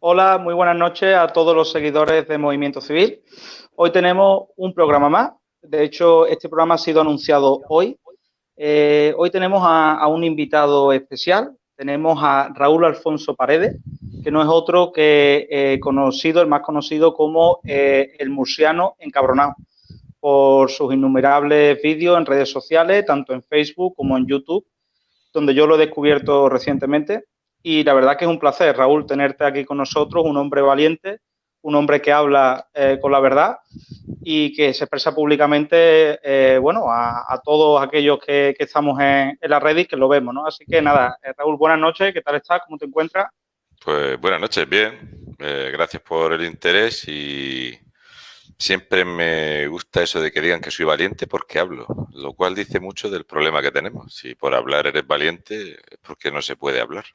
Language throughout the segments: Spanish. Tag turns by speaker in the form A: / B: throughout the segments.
A: Hola, muy buenas noches a todos los seguidores de Movimiento Civil. Hoy tenemos un programa más. De hecho, este programa ha sido anunciado hoy. Eh, hoy tenemos a, un invitado especial. Tenemos a Raúl Alfonso Paredes, que no es otro que eh, conocido, el más conocido como eh, el murciano encabronado, por sus innumerables vídeos en redes sociales, tanto en Facebook como en YouTube, donde yo lo he descubierto recientemente. Y la verdad que es un placer, Raúl, tenerte aquí con nosotros, un hombre valiente, un hombre que habla eh, con la verdad y que se expresa públicamente, eh, bueno, a, todos aquellos que, estamos en, la red y que lo vemos, ¿no? Así que nada, eh, Raúl, buenas noches, ¿qué tal estás? ¿Cómo te encuentras?
B: Pues buenas noches, bien. gracias por el interés y siempre me gusta eso de que digan que soy valiente porque hablo, lo cual dice mucho del problema que tenemos. Si por hablar eres valiente, es porque no se puede hablar.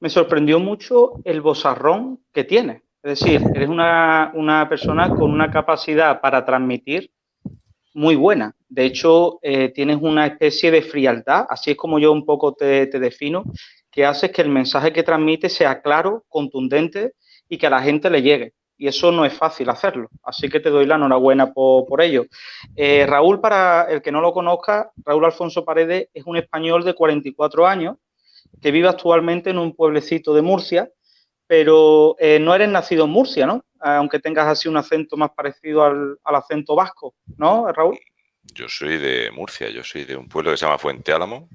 A: Me sorprendió mucho el bozarrón que tiene. Es decir, eres una, persona con una capacidad para transmitir muy buena. De hecho, eh, tienes una especie de frialdad, así es como yo un poco te, defino, que hace que el mensaje que transmite sea claro, contundente y que a la gente le llegue. Y eso no es fácil hacerlo. Así que te doy la enhorabuena por, ello. Eh, Raúl, para el que no lo conozca, Raúl Alfonso Paredes es un español de 44 años que vive actualmente en un pueblecito de Murcia, pero eh, no eres nacido en Murcia, ¿no? Aunque tengas así un acento más parecido al, acento vasco, ¿no, Raúl?
B: Yo soy de Murcia, yo soy de un pueblo que se llama Fuente Álamo,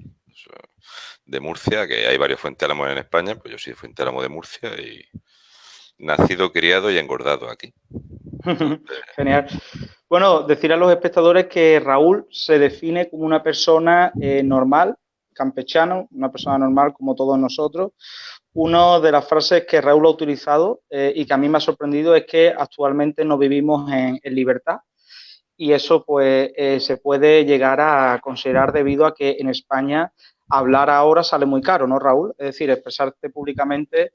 B: de Murcia, que hay varios Fuente Álamos en España, pues yo soy de Fuente Álamo de Murcia y nacido, criado y engordado aquí.
A: Genial. Bueno, decir a los espectadores que Raúl se define como una persona eh, normal, campechano, una persona normal como todos nosotros. Una de las frases que Raúl ha utilizado eh, y que a mí me ha sorprendido es que actualmente no vivimos en, libertad y eso pues eh, se puede llegar a considerar debido a que en España hablar ahora sale muy caro, ¿no, Raúl? Es decir, expresarte públicamente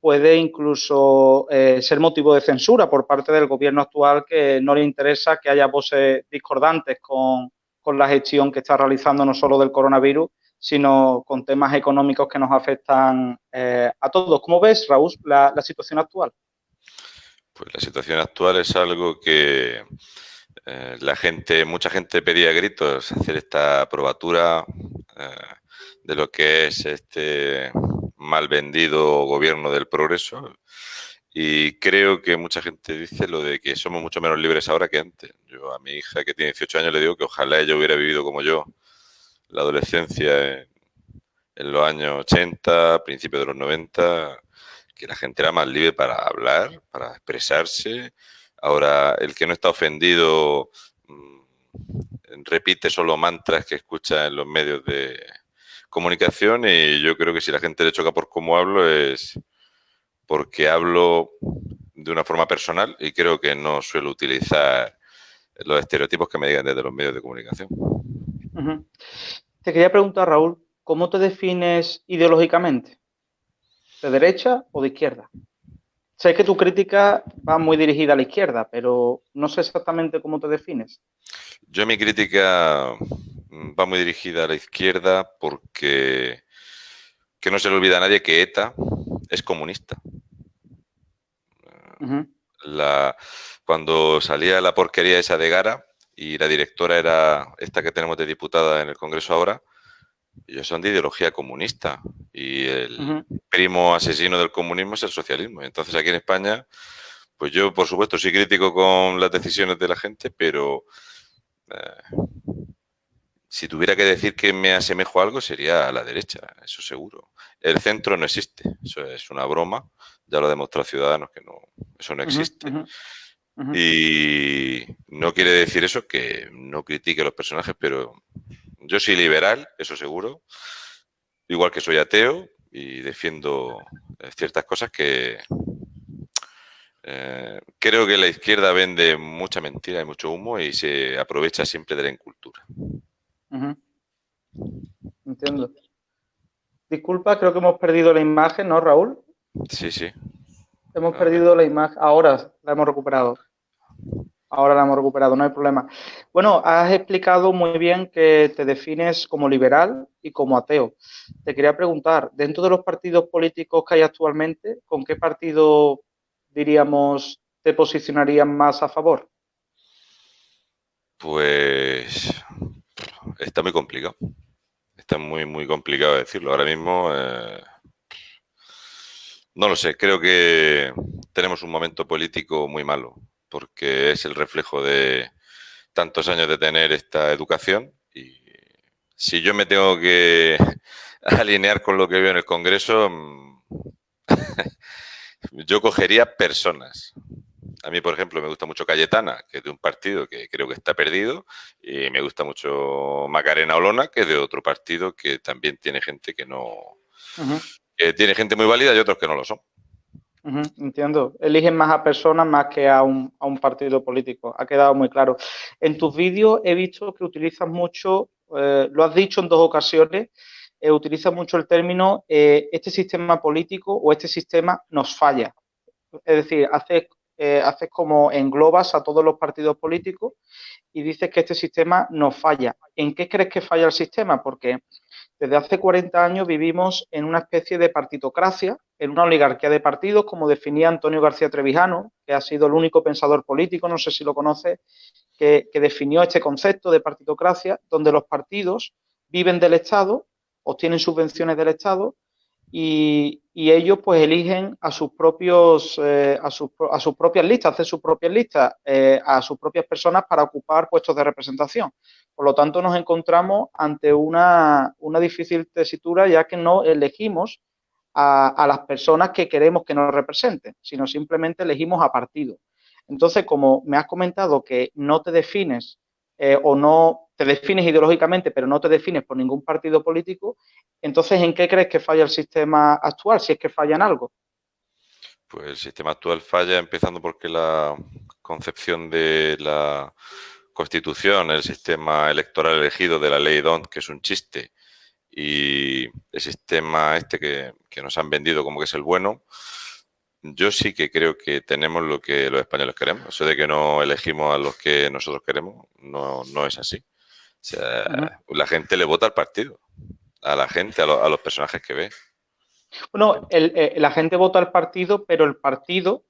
A: puede incluso eh, ser motivo de censura por parte del gobierno actual que no le interesa que haya voces discordantes con, con la gestión que está realizando no solo del coronavirus, sino con temas económicos que nos afectan eh, a todos. ¿Cómo ves, Raúl, la, situación actual?
B: Pues la situación actual es algo que eh, la gente, mucha gente pedía gritos hacer esta probatura eh, de lo que es este mal vendido gobierno del progreso. Y creo que mucha gente dice lo de que somos mucho menos libres ahora que antes. Yo a mi hija que tiene 18 años le digo que ojalá ella hubiera vivido como yo la adolescencia en, los años 80, principios de los 90, que la gente era más libre para hablar, para expresarse. Ahora, el que no está ofendido mm, repite solo mantras que escucha en los medios de comunicación y yo creo que si la gente le choca por cómo hablo es porque hablo de una forma personal y creo que no suelo utilizar los estereotipos que me digan desde los medios de comunicación.
A: Te quería preguntar, Raúl, ¿cómo te defines ideológicamente? ¿De derecha o de izquierda? Sé que tu crítica va muy dirigida a la izquierda, pero no sé exactamente cómo te defines.
B: Yo mi crítica va muy dirigida a la izquierda porque que no se le olvida a nadie que ETA es comunista. la, cuando salía la porquería esa de Gara, y la directora era esta que tenemos de diputada en el Congreso ahora, ellos son de ideología comunista y el primo asesino del comunismo es el socialismo. Entonces aquí en España, pues yo por supuesto soy crítico con las decisiones de la gente, pero eh, si tuviera que decir que me asemejo a algo sería a la derecha, eso seguro. El centro no existe, eso es una broma, ya lo ha demostrado Ciudadanos que no, eso no existe. Y no quiere decir eso que no critique a los personajes, pero yo soy liberal, eso seguro, igual que soy ateo y defiendo eh, ciertas cosas que eh, creo que la izquierda vende mucha mentira y mucho humo y se aprovecha siempre de la incultura.
A: Entiendo. Disculpa, creo que hemos perdido la imagen, ¿no, Raúl?
B: Sí, sí.
A: Hemos perdido la imagen. Ahora la hemos recuperado. Ahora la hemos recuperado, no hay problema. Bueno, has explicado muy bien que te defines como liberal y como ateo. Te quería preguntar, dentro de los partidos políticos que hay actualmente, ¿con qué partido, diríamos, te posicionarías más a favor?
B: Pues está muy complicado. Está muy, muy complicado decirlo. Ahora mismo, eh, no lo sé, creo que tenemos un momento político muy malo porque es el reflejo de tantos años de tener esta educación y si yo me tengo que alinear con lo que veo en el Congreso, mm, yo cogería personas. A mí, por ejemplo, me gusta mucho Cayetana, que es de un partido que creo que está perdido, y me gusta mucho Macarena Olona, que es de otro partido que también tiene gente que no... tiene gente muy válida y otros que no lo son
A: entiendo. Eligen más a personas más que a un, partido político. Ha quedado muy claro. En tus vídeos he visto que utilizas mucho, eh, lo has dicho en dos ocasiones, eh, utilizas mucho el término eh, este sistema político o este sistema nos falla. Es decir, haces, haces como englobas a todos los partidos políticos y dices que este sistema nos falla. ¿En qué crees que falla el sistema? Porque desde hace 40 años vivimos en una especie de partitocracia, en una oligarquía de partidos, como definía Antonio García Trevijano, que ha sido el único pensador político, no sé si lo conoce, que, definió este concepto de partitocracia, donde los partidos viven del Estado, obtienen subvenciones del Estado y, ellos pues eligen a sus propios eh, a, sus, a, sus, propias listas, hacen sus propias listas eh, a sus propias personas para ocupar puestos de representación. Por lo tanto, nos encontramos ante una, difícil tesitura ya que no elegimos a, las personas que queremos que nos representen, sino simplemente elegimos a partidos. Entonces, como me has comentado que no te defines eh, o no te defines ideológicamente, pero no te defines por ningún partido político, entonces, ¿en qué crees que falla el sistema actual, si es que falla en algo?
B: Pues el sistema actual falla empezando porque la concepción de la Constitución, el sistema electoral elegido de la ley DONT, que es un chiste, y el sistema este que, que, nos han vendido como que es el bueno, yo sí que creo que tenemos lo que los españoles queremos. Eso de que no elegimos a los que nosotros queremos no, no es así. O sea, la gente le vota al partido, a la gente, a, los personajes que ve.
A: Bueno, eh, la gente vota al partido, pero el partido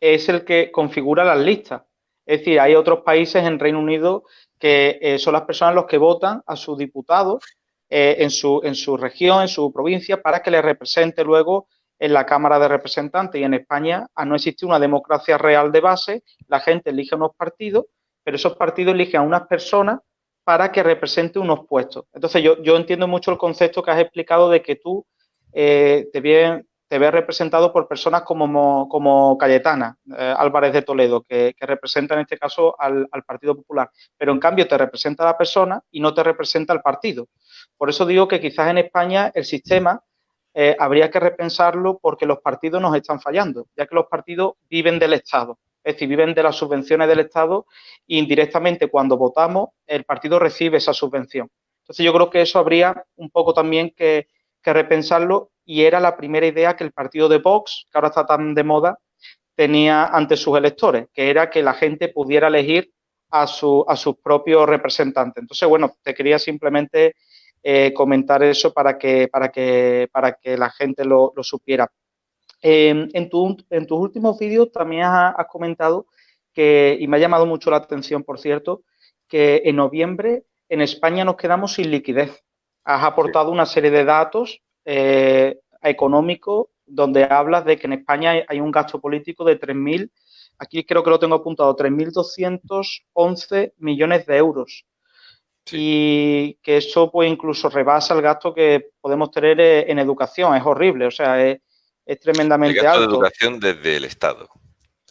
A: es el que configura las listas. Es decir, hay otros países en Reino Unido que eh, son las personas los que votan a sus diputados eh, en, su, en su región, en su provincia, para que les represente luego en la Cámara de Representantes. Y en España, a no existir una democracia real de base, la gente elige unos partidos, pero esos partidos eligen a unas personas para que represente unos puestos. Entonces, yo, entiendo mucho el concepto que has explicado de que tú eh, te, ves representado por personas como, como Cayetana eh, Álvarez de Toledo, que, representa en este caso al, Partido Popular, pero en cambio te representa a la persona y no te representa al partido. Por eso digo que quizás en España el sistema eh, habría que repensarlo porque los partidos nos están fallando, ya que los partidos viven del Estado es decir, viven de las subvenciones del Estado e indirectamente cuando votamos el partido recibe esa subvención. Entonces yo creo que eso habría un poco también que, repensarlo y era la primera idea que el partido de Vox, que ahora está tan de moda, tenía ante sus electores, que era que la gente pudiera elegir a, su, a sus propios representantes. Entonces, bueno, te quería simplemente eh, comentar eso para que, para que, para que la gente lo supiera. Em, en, tus últimos vídeos también has, comentado que, y me ha llamado mucho la atención, por cierto, que en noviembre en España nos quedamos sin liquidez. Has aportado una serie de datos eh, económicos donde hablas de que en España hay, un gasto político de 3.000, aquí creo que lo tengo apuntado, 3.211 millones de euros. Y que eso pues incluso rebasa el gasto que podemos tener eh, en educación. Es horrible, o sea, es, es tremendamente el gasto
B: de educación desde el Estado.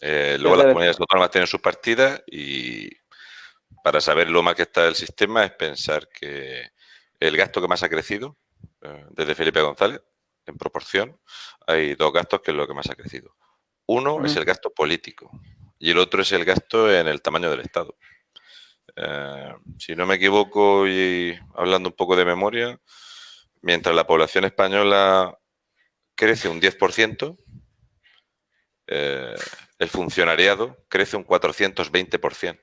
B: Eh, luego las comunidades autónomas tienen sus partidas y para saber lo mal que está el sistema es pensar que el gasto que más ha crecido eh, desde Felipe González, en proporción, hay dos gastos que es lo que más ha crecido. Uno es el gasto político y el otro es el gasto en el tamaño del Estado. Eh, si no me equivoco y hablando un poco de memoria, mientras la población española crece un 10%, eh, el funcionariado crece un 420%.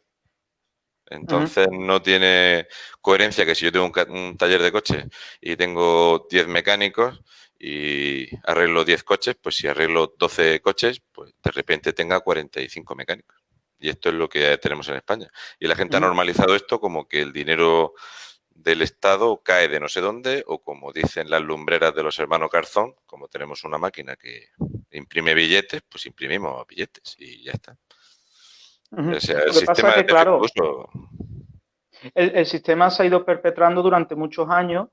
B: Entonces no tiene coherencia que si yo tengo un, taller de coches y tengo 10 mecánicos y arreglo 10 coches, pues si arreglo 12 coches, pues de repente tenga 45 mecánicos. Y esto es lo que tenemos en España. Y la gente ha normalizado esto como que el dinero del Estado cae de no sé dónde o como dicen las lumbreras de los hermanos Garzón, como tenemos una máquina que imprime billetes, pues imprimimos billetes y ya está.
A: el sistema claro, el, sistema se ha ido perpetrando durante muchos años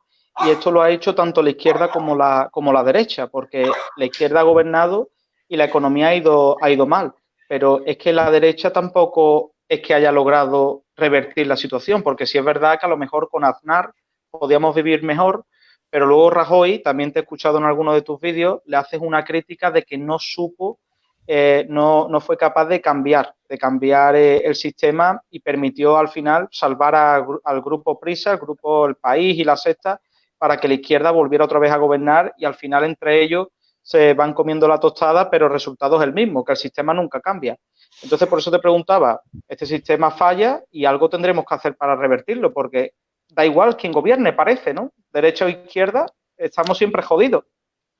A: y esto lo ha hecho tanto la izquierda como la, como la derecha, porque la izquierda ha gobernado y la economía ha ido, ha ido mal. Pero es que la derecha tampoco es que haya logrado revertir la situación, porque si es verdad que a lo mejor con Aznar podíamos vivir mejor, pero luego Rajoy, también te he escuchado en algunos de tus vídeos, le haces una crítica de que no supo, eh, no, no, fue capaz de cambiar, de cambiar eh, el sistema y permitió al final salvar al grupo Prisa, al grupo El País y la Sexta, para que la izquierda volviera otra vez a gobernar y al final entre ellos se van comiendo la tostada, pero el resultado es el mismo, que el sistema nunca cambia. Entonces, por eso te preguntaba, este sistema falla y algo tendremos que hacer para revertirlo, porque da igual quien gobierne, parece, ¿no? Derecha o izquierda, estamos siempre jodidos.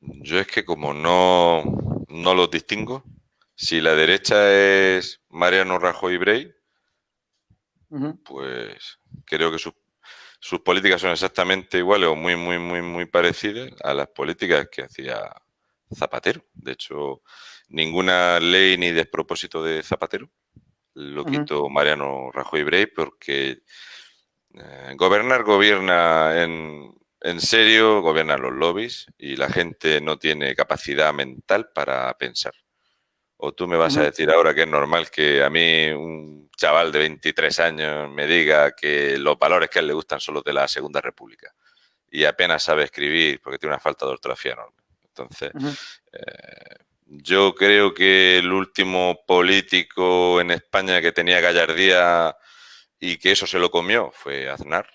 B: Yo es que como no, no los distingo, si la derecha es Mariano Rajoy y Brey, pues creo que sus, sus políticas son exactamente iguales o muy, muy, muy, muy parecidas a las políticas que hacía Zapatero. De hecho, ninguna ley ni despropósito de Zapatero lo quitó Mariano Rajoy Brey porque eh, gobernar gobierna en, en serio, gobiernan los lobbies y la gente no tiene capacidad mental para pensar. O tú me vas a decir ahora que es normal que a mí un chaval de 23 años me diga que los valores que a él le gustan son los de la Segunda República y apenas sabe escribir porque tiene una falta de ortografía enorme. Entonces, eh, yo creo que el último político en España que tenía gallardía y que eso se lo comió fue Aznar,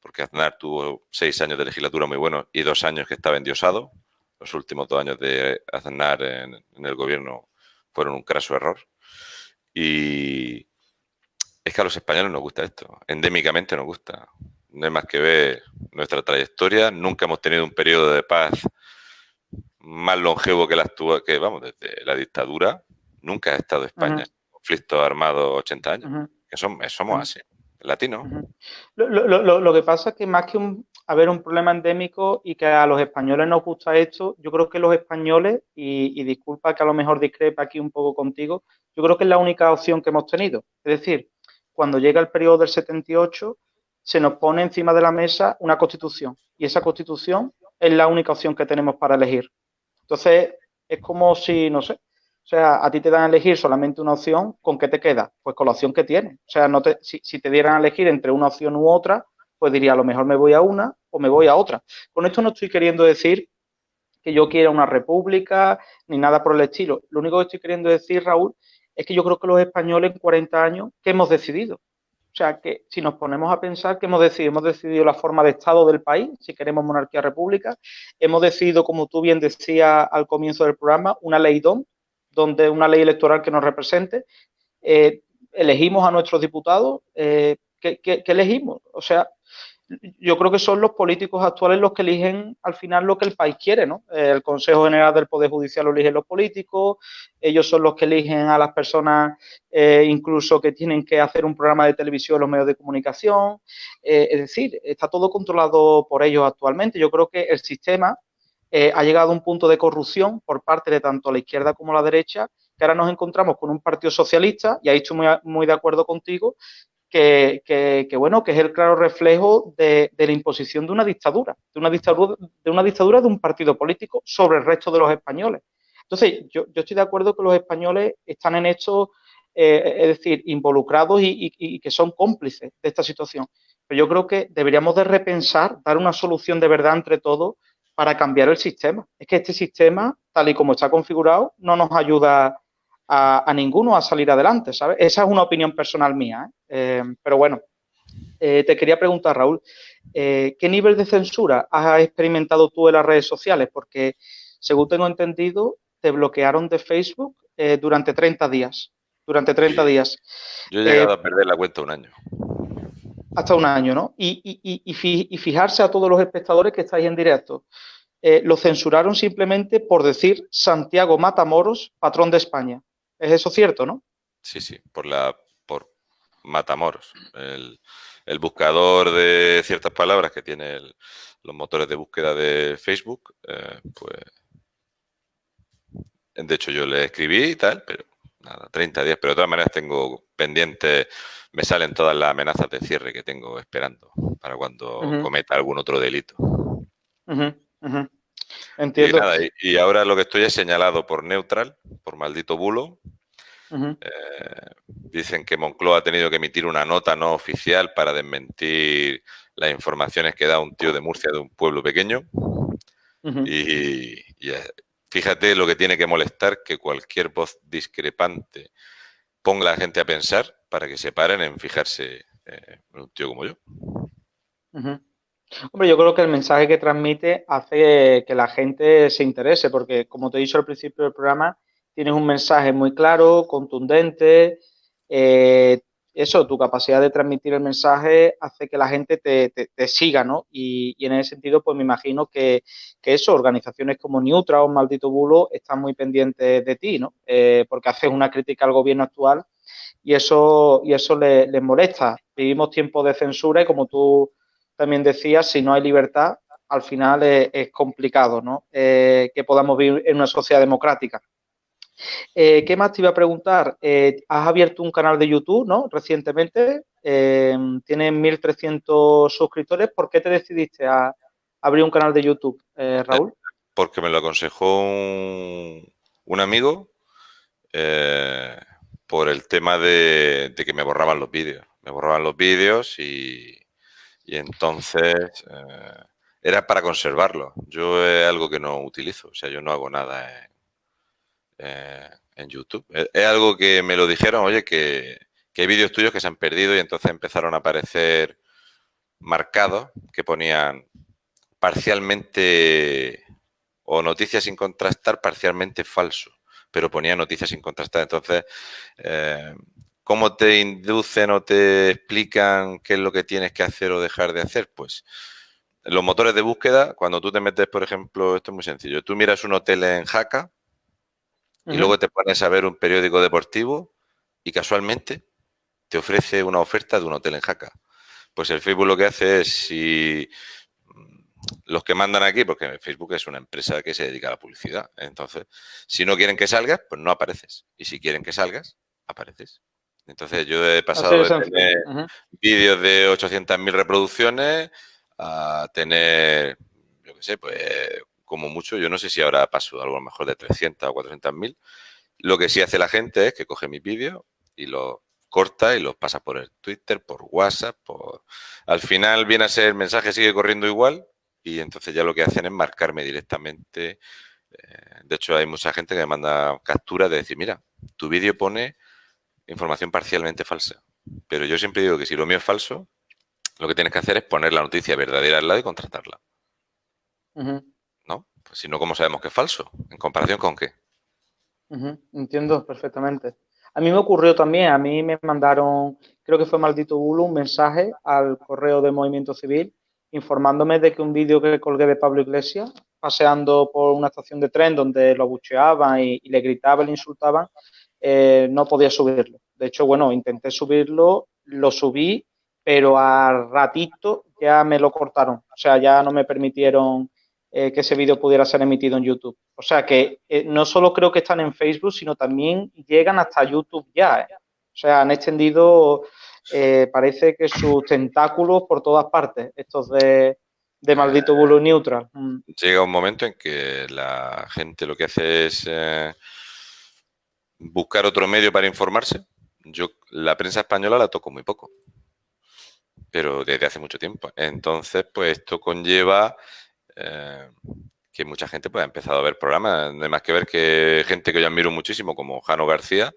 B: porque Aznar tuvo seis años de legislatura muy buenos y dos años que estaba endiosado. Los últimos dos años de Aznar en, en el gobierno fueron un craso error. Y es que a los españoles nos gusta esto, endémicamente nos gusta. No hay más que ver nuestra trayectoria. Nunca hemos tenido un periodo de paz más longevo que la actual, que vamos, desde la dictadura, nunca ha estado España en conflicto armado 80 años. que somos, somos así, latinos.
A: lo, que pasa es que más que un, haber un problema endémico y que a los españoles nos gusta esto, yo creo que los españoles, y, y disculpa que a lo mejor discrepa aquí un poco contigo, yo creo que es la única opción que hemos tenido. Es decir, cuando llega el periodo del 78, se nos pone encima de la mesa una constitución. Y esa constitución es la única opción que tenemos para elegir. Entonces, es como si, no sé, o sea, a ti te dan a elegir solamente una opción, ¿con qué te queda? Pues con la opción que tienes. O sea, no te, si, te dieran a elegir entre una opción u otra, pues diría, a lo mejor me voy a una o me voy a otra. Con esto no estoy queriendo decir que yo quiera una república ni nada por el estilo. Lo único que estoy queriendo decir, Raúl, es que yo creo que los españoles en 40 años, ¿qué hemos decidido? O sea, que si nos ponemos a pensar que hemos decidido, hemos decidido la forma de Estado del país, si queremos monarquía república, hemos decidido, como tú bien decías al comienzo del programa, una ley DOM, donde una ley electoral que nos represente, eh, elegimos a nuestros diputados, eh, ¿qué, qué elegimos? O sea, yo creo que son los políticos actuales los que eligen al final lo que el país quiere, ¿no? El Consejo General del Poder Judicial lo eligen los políticos, ellos son los que eligen a las personas eh, incluso que tienen que hacer un programa de televisión en los medios de comunicación. Eh, es decir, está todo controlado por ellos actualmente. Yo creo que el sistema eh, ha llegado a un punto de corrupción por parte de tanto la izquierda como la derecha, que ahora nos encontramos con un partido socialista, y ahí estoy muy, muy de acuerdo contigo, que, bueno, que es el claro reflejo de, la imposición de una dictadura, de una dictadura, de una dictadura de un partido político sobre el resto de los españoles. Entonces, yo, estoy de acuerdo que los españoles están en esto, eh, es decir, involucrados y, que son cómplices de esta situación. Pero yo creo que deberíamos de repensar, dar una solución de verdad entre todos para cambiar el sistema. Es que este sistema, tal y como está configurado, no nos ayuda a, ninguno a salir adelante, ¿sabes? Esa es una opinión personal mía, ¿eh? Eh, pero bueno, eh, te quería preguntar, Raúl, ¿qué nivel de censura has experimentado tú en las redes sociales? Porque, según tengo entendido, te bloquearon de Facebook durante 30 días. Durante 30 días.
B: Yo he llegado a perder la cuenta un año.
A: Hasta un año, ¿no? Y, fijarse a todos los espectadores que estáis en directo. lo censuraron simplemente por decir Santiago Matamoros, patrón de España. ¿Es eso cierto, no?
B: Sí, sí, por la por Matamoros. El, el buscador de ciertas palabras que tiene los motores de búsqueda de Facebook, eh, pues de hecho yo le escribí y tal, pero nada, 30 días, pero de todas maneras tengo pendiente, me salen todas las amenazas de cierre que tengo esperando para cuando cometa algún otro delito.
A: Entiendo.
B: y, ahora lo que estoy es señalado por Neutral, por maldito bulo, eh, dicen que Moncloa ha tenido que emitir una nota no oficial para desmentir las informaciones que da un tío de Murcia de un pueblo pequeño. Y, eh, fíjate lo que tiene que molestar que cualquier voz discrepante ponga a la gente a pensar para que se paren en fijarse eh, en un tío como yo.
A: Hombre, yo creo que el mensaje que transmite hace que la gente se interese, porque como te he dicho al principio del programa, tienes un mensaje muy claro, contundente. Eh, eso, tu capacidad de transmitir el mensaje hace que la gente te, siga, ¿no? Y, en ese sentido, pues me imagino que, eso, organizaciones como Neutra o Maldito Bulo están muy pendientes de ti, ¿no? Eh, porque haces una crítica al gobierno actual y eso, y eso les, molesta. Vivimos tiempos de censura y como tú también decías, si no hay libertad, al final es, complicado, ¿no? Eh, que podamos vivir en una sociedad democrática. Eh, ¿Qué más te iba a preguntar? Eh, has abierto un canal de YouTube, ¿no? Recientemente. Eh, tienes 1.300 suscriptores. ¿Por qué te decidiste a abrir un canal de YouTube, Raúl?
B: Porque me lo aconsejó un, amigo por el tema de, que me borraban los vídeos. Me borraban los vídeos y, y entonces era para conservarlo. Yo es algo que no utilizo, o sea, yo no hago nada eh, en YouTube. Es, algo que me lo dijeron, oye, que, hay vídeos tuyos que se han perdido y entonces empezaron a aparecer marcados que ponían parcialmente o noticias sin contrastar, parcialmente falso, pero ponía noticias sin contrastar. Entonces, eh, ¿cómo te inducen o te explican qué es lo que tienes que hacer o dejar de hacer? Pues los motores de búsqueda, cuando tú te metes, por ejemplo, esto es muy sencillo, tú miras un hotel en Jaca y luego te pones a ver un periódico deportivo y casualmente te ofrece una oferta de un hotel en Jaca. Pues el Facebook lo que hace es si mm, los que mandan aquí, porque Facebook es una empresa que se dedica a la publicidad, entonces si no quieren que salgas, pues no apareces. Y si quieren que salgas, apareces. Entonces yo he pasado de tener vídeos de 800.000 reproducciones a tener, yo qué sé, pues como mucho, yo no sé si ahora paso algo mejor de 300 o 400 mil. Lo que sí hace la gente es que coge mi vídeo y lo corta y los pasa por el Twitter, por WhatsApp, por... Al final viene a ser el mensaje sigue corriendo igual y entonces ya lo que hacen es marcarme directamente. Eh, de hecho, hay mucha gente que me manda capturas de decir, mira, tu vídeo pone información parcialmente falsa. Pero yo siempre digo que si lo mío es falso, lo que tienes que hacer es poner la noticia verdadera al lado y contratarla. Pues si no, ¿cómo sabemos que es falso? ¿En comparación con qué?
A: entiendo perfectamente. A mí me ocurrió también, a mí me mandaron, creo que fue Maldito Bulo, un mensaje al correo de Movimiento Civil informándome de que un vídeo que colgué de Pablo Iglesias, paseando por una estación de tren donde lo abucheaban y, le gritaban, le insultaban, eh, no podía subirlo. De hecho, bueno, intenté subirlo, lo subí, pero a ratito ya me lo cortaron. O sea, ya no me permitieron eh, que ese vídeo pudiera ser emitido en YouTube. O sea que eh, no solo creo que están en Facebook, sino también llegan hasta YouTube ya. ¿eh? O sea, han extendido, parece que sus tentáculos por todas partes, estos de, maldito bulo neutral.
B: Mm. Llega un momento en que la gente lo que hace es buscar otro medio para informarse. Yo la prensa española la toco muy poco, pero desde hace mucho tiempo. Entonces, pues esto conlleva eh, que mucha gente pues, ha empezado a ver programas. No hay más que ver que gente que yo admiro muchísimo, como Jano García,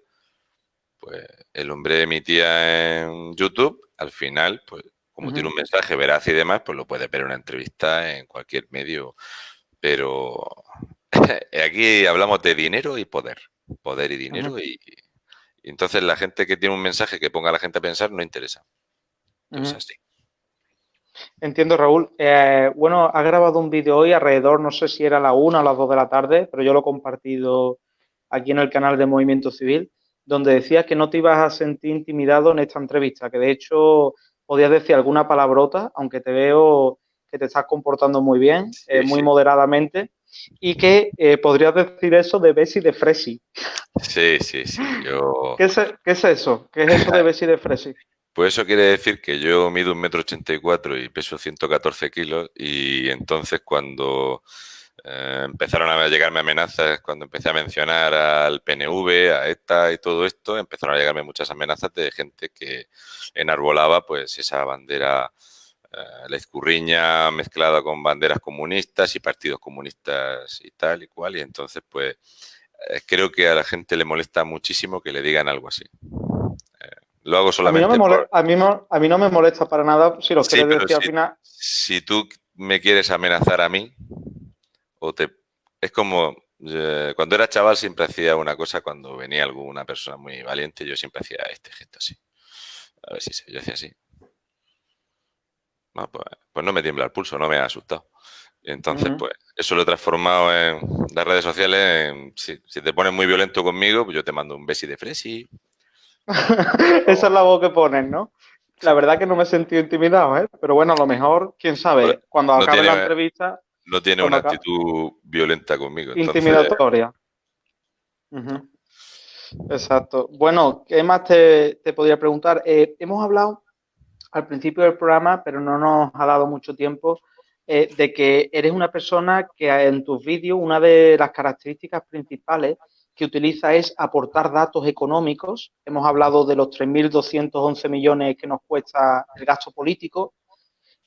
B: pues el hombre emitía en YouTube, al final, pues como tiene un mensaje veraz y demás, pues lo puede ver en una entrevista en cualquier medio. Pero aquí hablamos de dinero y poder. poder y dinero y, entonces la gente que tiene un mensaje que ponga a la gente a pensar no interesa. Entonces, así.
A: Entiendo, Raúl. Eh, bueno, ha grabado un vídeo hoy alrededor, no sé si era la una o las dos de la tarde, pero yo lo he compartido aquí en el canal de Movimiento Civil, donde decías que no te ibas a sentir intimidado en esta entrevista, que de hecho podías decir alguna palabrota, aunque te veo que te estás comportando muy bien, eh, muy moderadamente, y que eh, podrías decir eso de Bessie de Fresi.
B: Sí, sí, sí. Yo...
A: ¿Qué, es, eso? ¿Qué es eso de Bessie de Fresi?
B: Pues eso quiere decir que yo mido un metro ochenta y cuatro y peso 114 kilos y entonces cuando eh, empezaron a llegarme amenazas, cuando empecé a mencionar al PNV, a ETA y todo esto, empezaron a llegarme muchas amenazas de gente que enarbolaba pues esa bandera eh, la escurriña mezclada con banderas comunistas y partidos comunistas y tal y cual y entonces pues eh, creo que a la gente le molesta muchísimo que le digan algo así. Lo hago solamente.
A: A mí, no me molesta, para nada si lo quieres decir al final.
B: Si tú me quieres amenazar a mí, o te. Es como. Eh, cuando era chaval siempre hacía una cosa cuando venía alguna persona muy valiente, yo siempre hacía este gesto así. A ver si se, yo hacía así. Pues, pues, no me tiembla el pulso, no me ha asustado. entonces, pues, eso lo he transformado en las redes sociales. si, te pones muy violento conmigo, pues yo te mando un besi de fresi,
A: Esa es la voz que ponen, ¿no? La verdad que no me he sentido intimidado, ¿eh? Pero bueno, a lo mejor, quién sabe, cuando acabe la entrevista...
B: No tiene una actitud violenta conmigo.
A: Intimidatoria. Exacto. Bueno, ¿qué más te, podría preguntar? Eh, hemos hablado al principio del programa, pero no nos ha dado mucho tiempo, eh, de que eres una persona que en tus vídeos, una de las características principales que utiliza es aportar datos económicos. Hemos hablado de los 3.211 millones que nos cuesta el gasto político.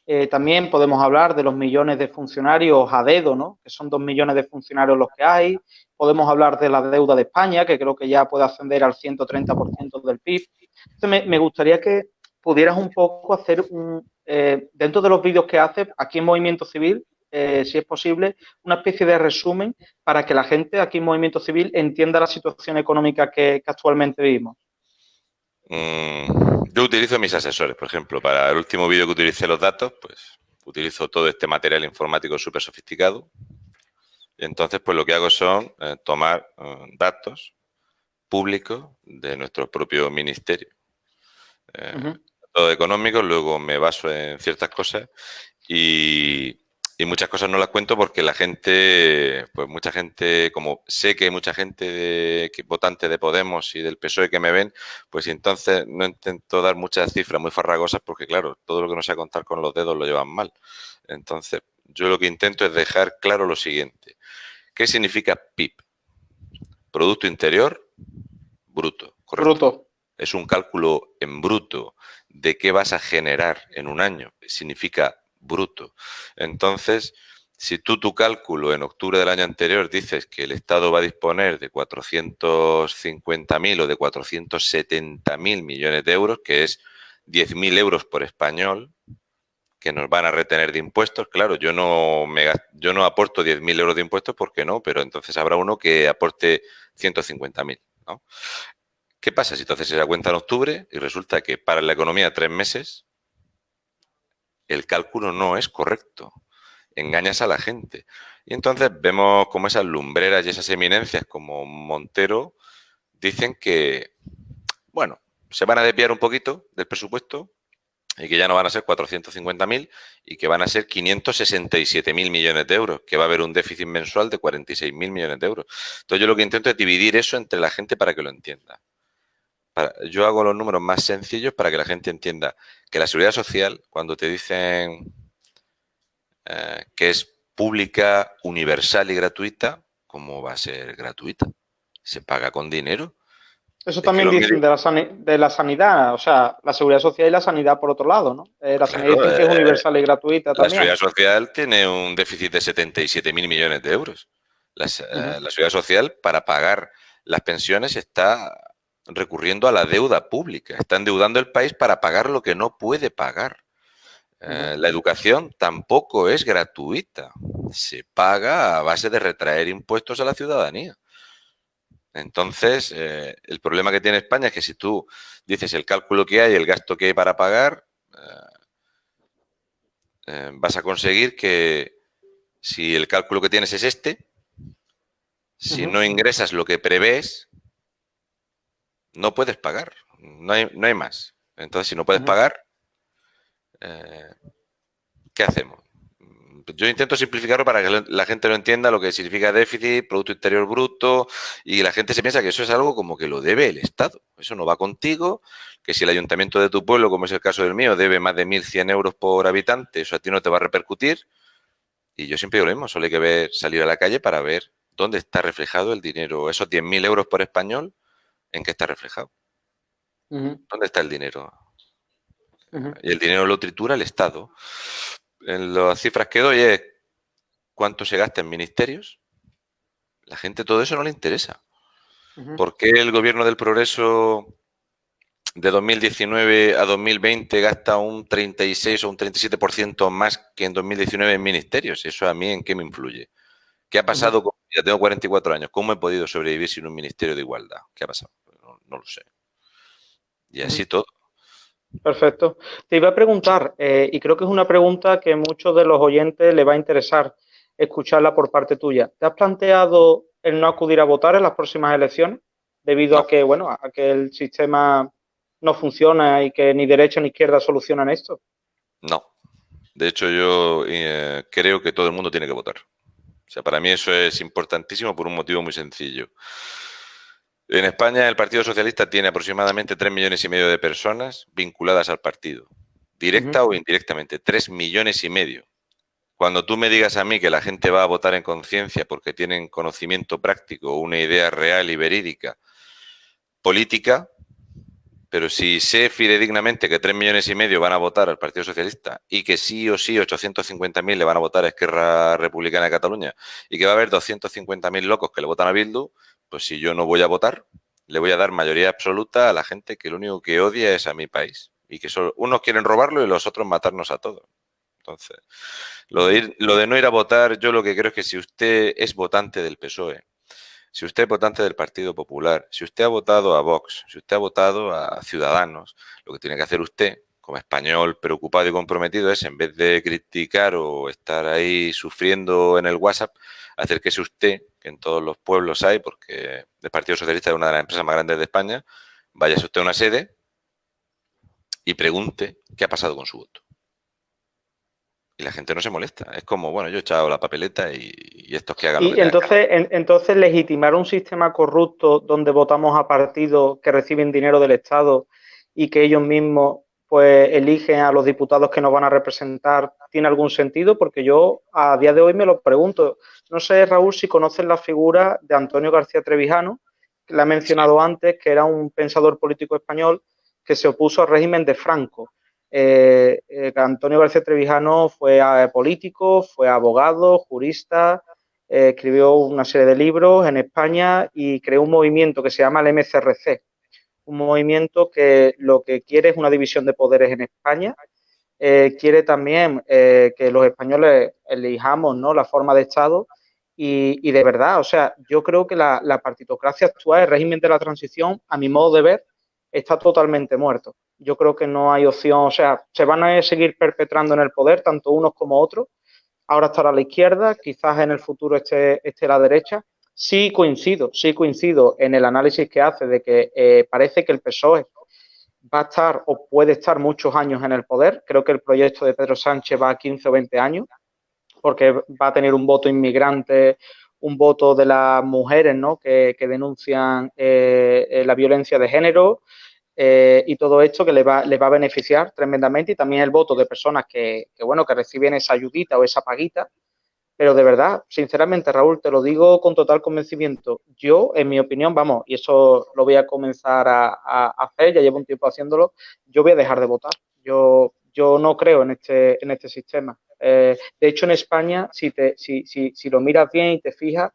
A: Eh, también podemos hablar de los millones de funcionarios a dedo, ¿no? que son dos millones de funcionarios los que hay. Podemos hablar de la deuda de España, que creo que ya puede ascender al 130% del PIB. Me, gustaría que pudieras un poco hacer un, eh, dentro de los vídeos que haces aquí en Movimiento Civil, eh, si es posible, una especie de resumen para que la gente aquí en Movimiento Civil entienda la situación económica que, actualmente vivimos.
B: Mm, yo utilizo mis asesores, por ejemplo, para el último vídeo que utilicé los datos, pues utilizo todo este material informático súper sofisticado. Y entonces, pues lo que hago son eh, tomar eh, datos públicos de nuestro propio ministerio. Datos económicos, luego me baso en ciertas cosas y, y muchas cosas no las cuento porque la gente, pues mucha gente, como sé que hay mucha gente de, votante de Podemos y del PSOE que me ven, pues entonces no intento dar muchas cifras muy farragosas porque, claro, todo lo que no sea contar con los dedos lo llevan mal. Entonces, yo lo que intento es dejar claro lo siguiente. ¿Qué significa PIB? Producto Interior Bruto.
A: Bruto.
B: Es un cálculo en bruto de qué vas a generar en un año. Significa bruto. Entonces, si tú tu cálculo en octubre del año anterior dices que el Estado va a disponer de 450.000 o de 470.000 millones de euros, que es 10.000 euros por español, que nos van a retener de impuestos. Claro, yo no, me, yo no aporto 10.000 euros de impuestos porque no, pero entonces habrá uno que aporte 150.000. ¿no? ¿Qué pasa si entonces se da cuenta en octubre y resulta que para la economía tres meses el cálculo no es correcto. Engañas a la gente. Y entonces vemos como esas lumbreras y esas eminencias como Montero dicen que, bueno, se van a desviar un poquito del presupuesto y que ya no van a ser 450.000 y que van a ser 567.000 millones de euros, que va a haber un déficit mensual de 46.000 millones de euros. Entonces yo lo que intento es dividir eso entre la gente para que lo entienda yo hago los números más sencillos para que la gente entienda que la seguridad social, cuando te dicen eh, que es pública, universal y gratuita, ¿cómo va a ser gratuita? Se paga con dinero.
A: Eso también dicen de la, de la, sanidad, o sea, la seguridad social y la sanidad por otro lado, ¿no? Eh, la sanidad es eh, universal y gratuita también.
B: La seguridad social tiene un déficit de 77 mil millones de euros. la seguridad social, para pagar las pensiones, está recurriendo a la deuda pública. Está endeudando el país para pagar lo que no puede pagar. Eh, la educación tampoco es gratuita. Se paga a base de retraer impuestos a la ciudadanía. Entonces, eh, el problema que tiene España es que si tú dices el cálculo que hay, el gasto que hay para pagar, eh, vas a conseguir que si el cálculo que tienes es este, si no ingresas lo que prevés, no puedes pagar. No hay, no hay más. Entonces, si no puedes pagar, eh, ¿qué hacemos? Yo intento simplificarlo para que la gente lo entienda lo que significa déficit, Producto Interior Bruto, y la gente se piensa que eso es algo como que lo debe el Estado. Eso no va contigo, que si el ayuntamiento de tu pueblo, como es el caso del mío, debe más de 1.100 euros por habitante, eso a ti no te va a repercutir. Y yo siempre digo lo mismo, solo hay que ver, salir a la calle para ver dónde está reflejado el dinero, esos 10.000 euros por español, en qué está reflejado. ¿Dónde está el dinero? Y el dinero lo tritura el Estado. En las cifras que doy es cuánto se gasta en ministerios. La gente todo eso no le interesa. ¿Por qué el gobierno del progreso de 2019 a 2020 gasta un 36 o un 37% más que en 2019 en ministerios? ¿Eso a mí en qué me influye? ¿Qué ha pasado? Con, ya tengo 44 años. ¿Cómo he podido sobrevivir sin un ministerio de igualdad? ¿Qué ha pasado? No lo sé. Y así todo.
A: Perfecto. Te iba a preguntar, eh, y creo que es una pregunta que a muchos de los oyentes le va a interesar escucharla por parte tuya. ¿Te has planteado el no acudir a votar en las próximas elecciones? Debido a que, bueno, a que el sistema no funciona y que ni derecha ni izquierda solucionan esto.
B: No. De hecho, yo eh, creo que todo el mundo tiene que votar. O sea, para mí eso es importantísimo por un motivo muy sencillo. En España el Partido Socialista tiene aproximadamente 3 millones y medio de personas vinculadas al partido, directa o indirectamente, 3 millones y medio. Cuando tú me digas a mí que la gente va a votar en conciencia porque tienen conocimiento práctico una idea real y verídica política, pero si sé fidedignamente que 3 millones y medio van a votar al Partido Socialista y que sí o sí 850.000 le van a votar a Esquerra Republicana de Cataluña y que va a haber 250.000 locos que le votan a Bildu, pues si yo no voy a votar, le voy a dar mayoría absoluta a la gente que lo único que odia es a mi país. Y que solo, unos quieren robarlo y los otros matarnos a todos. Entonces, lo de, lo de no ir a votar, yo lo que creo es que si usted es votante del PSOE, si usted es votante del Partido Popular, si usted ha votado a Vox, si usted ha votado a Ciudadanos, lo que tiene que hacer usted, como español preocupado y comprometido, es en vez de criticar o estar ahí sufriendo en el WhatsApp, acérquese usted que en todos los pueblos hay, porque el Partido Socialista es una de las empresas más grandes de España, váyase usted a una sede y pregunte qué ha pasado con su voto. Y la gente no se molesta. Es como, bueno, yo he echado la papeleta y, estos que hagan
A: y entonces, entonces legitimar un sistema corrupto donde votamos a partidos que reciben dinero del Estado y que ellos mismos pues eligen a los diputados que nos van a representar, ¿tiene algún sentido? Porque yo a día de hoy me lo pregunto. No sé, Raúl, si conoces la figura de Antonio García Trevijano, que la he mencionado antes, que era un pensador político español que se opuso al régimen de Franco. Eh, eh, Antonio García Trevijano fue eh, político, fue abogado, jurista, escribió una serie de libros en España y creó un movimiento que se llama el MCRC, un movimiento que lo que quiere es una división de poderes en España. Eh, quiere también eh, que los españoles elijamos ¿no? la forma de Estado y, de verdad, o sea, yo creo que la, partitocracia actual, el régimen de la transición, a mi modo de ver, está totalmente muerto. Yo creo que no hay opción, o sea, se van a seguir perpetrando en el poder, tanto unos como otros. Ahora estará la izquierda, quizás en el futuro esté, esté la derecha, Sí coincido, sí coincido en el análisis que hace de que eh, parece que el PSOE va a estar o puede estar muchos años en el poder. Creo que el proyecto de Pedro Sánchez va a 15 o 20 años, porque va a tener un voto inmigrante, un voto de las mujeres ¿no? que, denuncian eh, eh, la violencia de género y todo esto que le va, le va a beneficiar tremendamente y también el voto de personas que, que, bueno, que reciben esa ayudita o esa paguita pero de verdad, sinceramente, Raúl, te lo digo con total convencimiento. Yo, en mi opinión, vamos, y eso lo voy a comenzar a, hacer, ya llevo un tiempo haciéndolo, yo voy a dejar de votar. Yo, yo no creo en este, en este sistema. Eh, de hecho, en España, si, te, si, si, si lo miras bien y te fijas,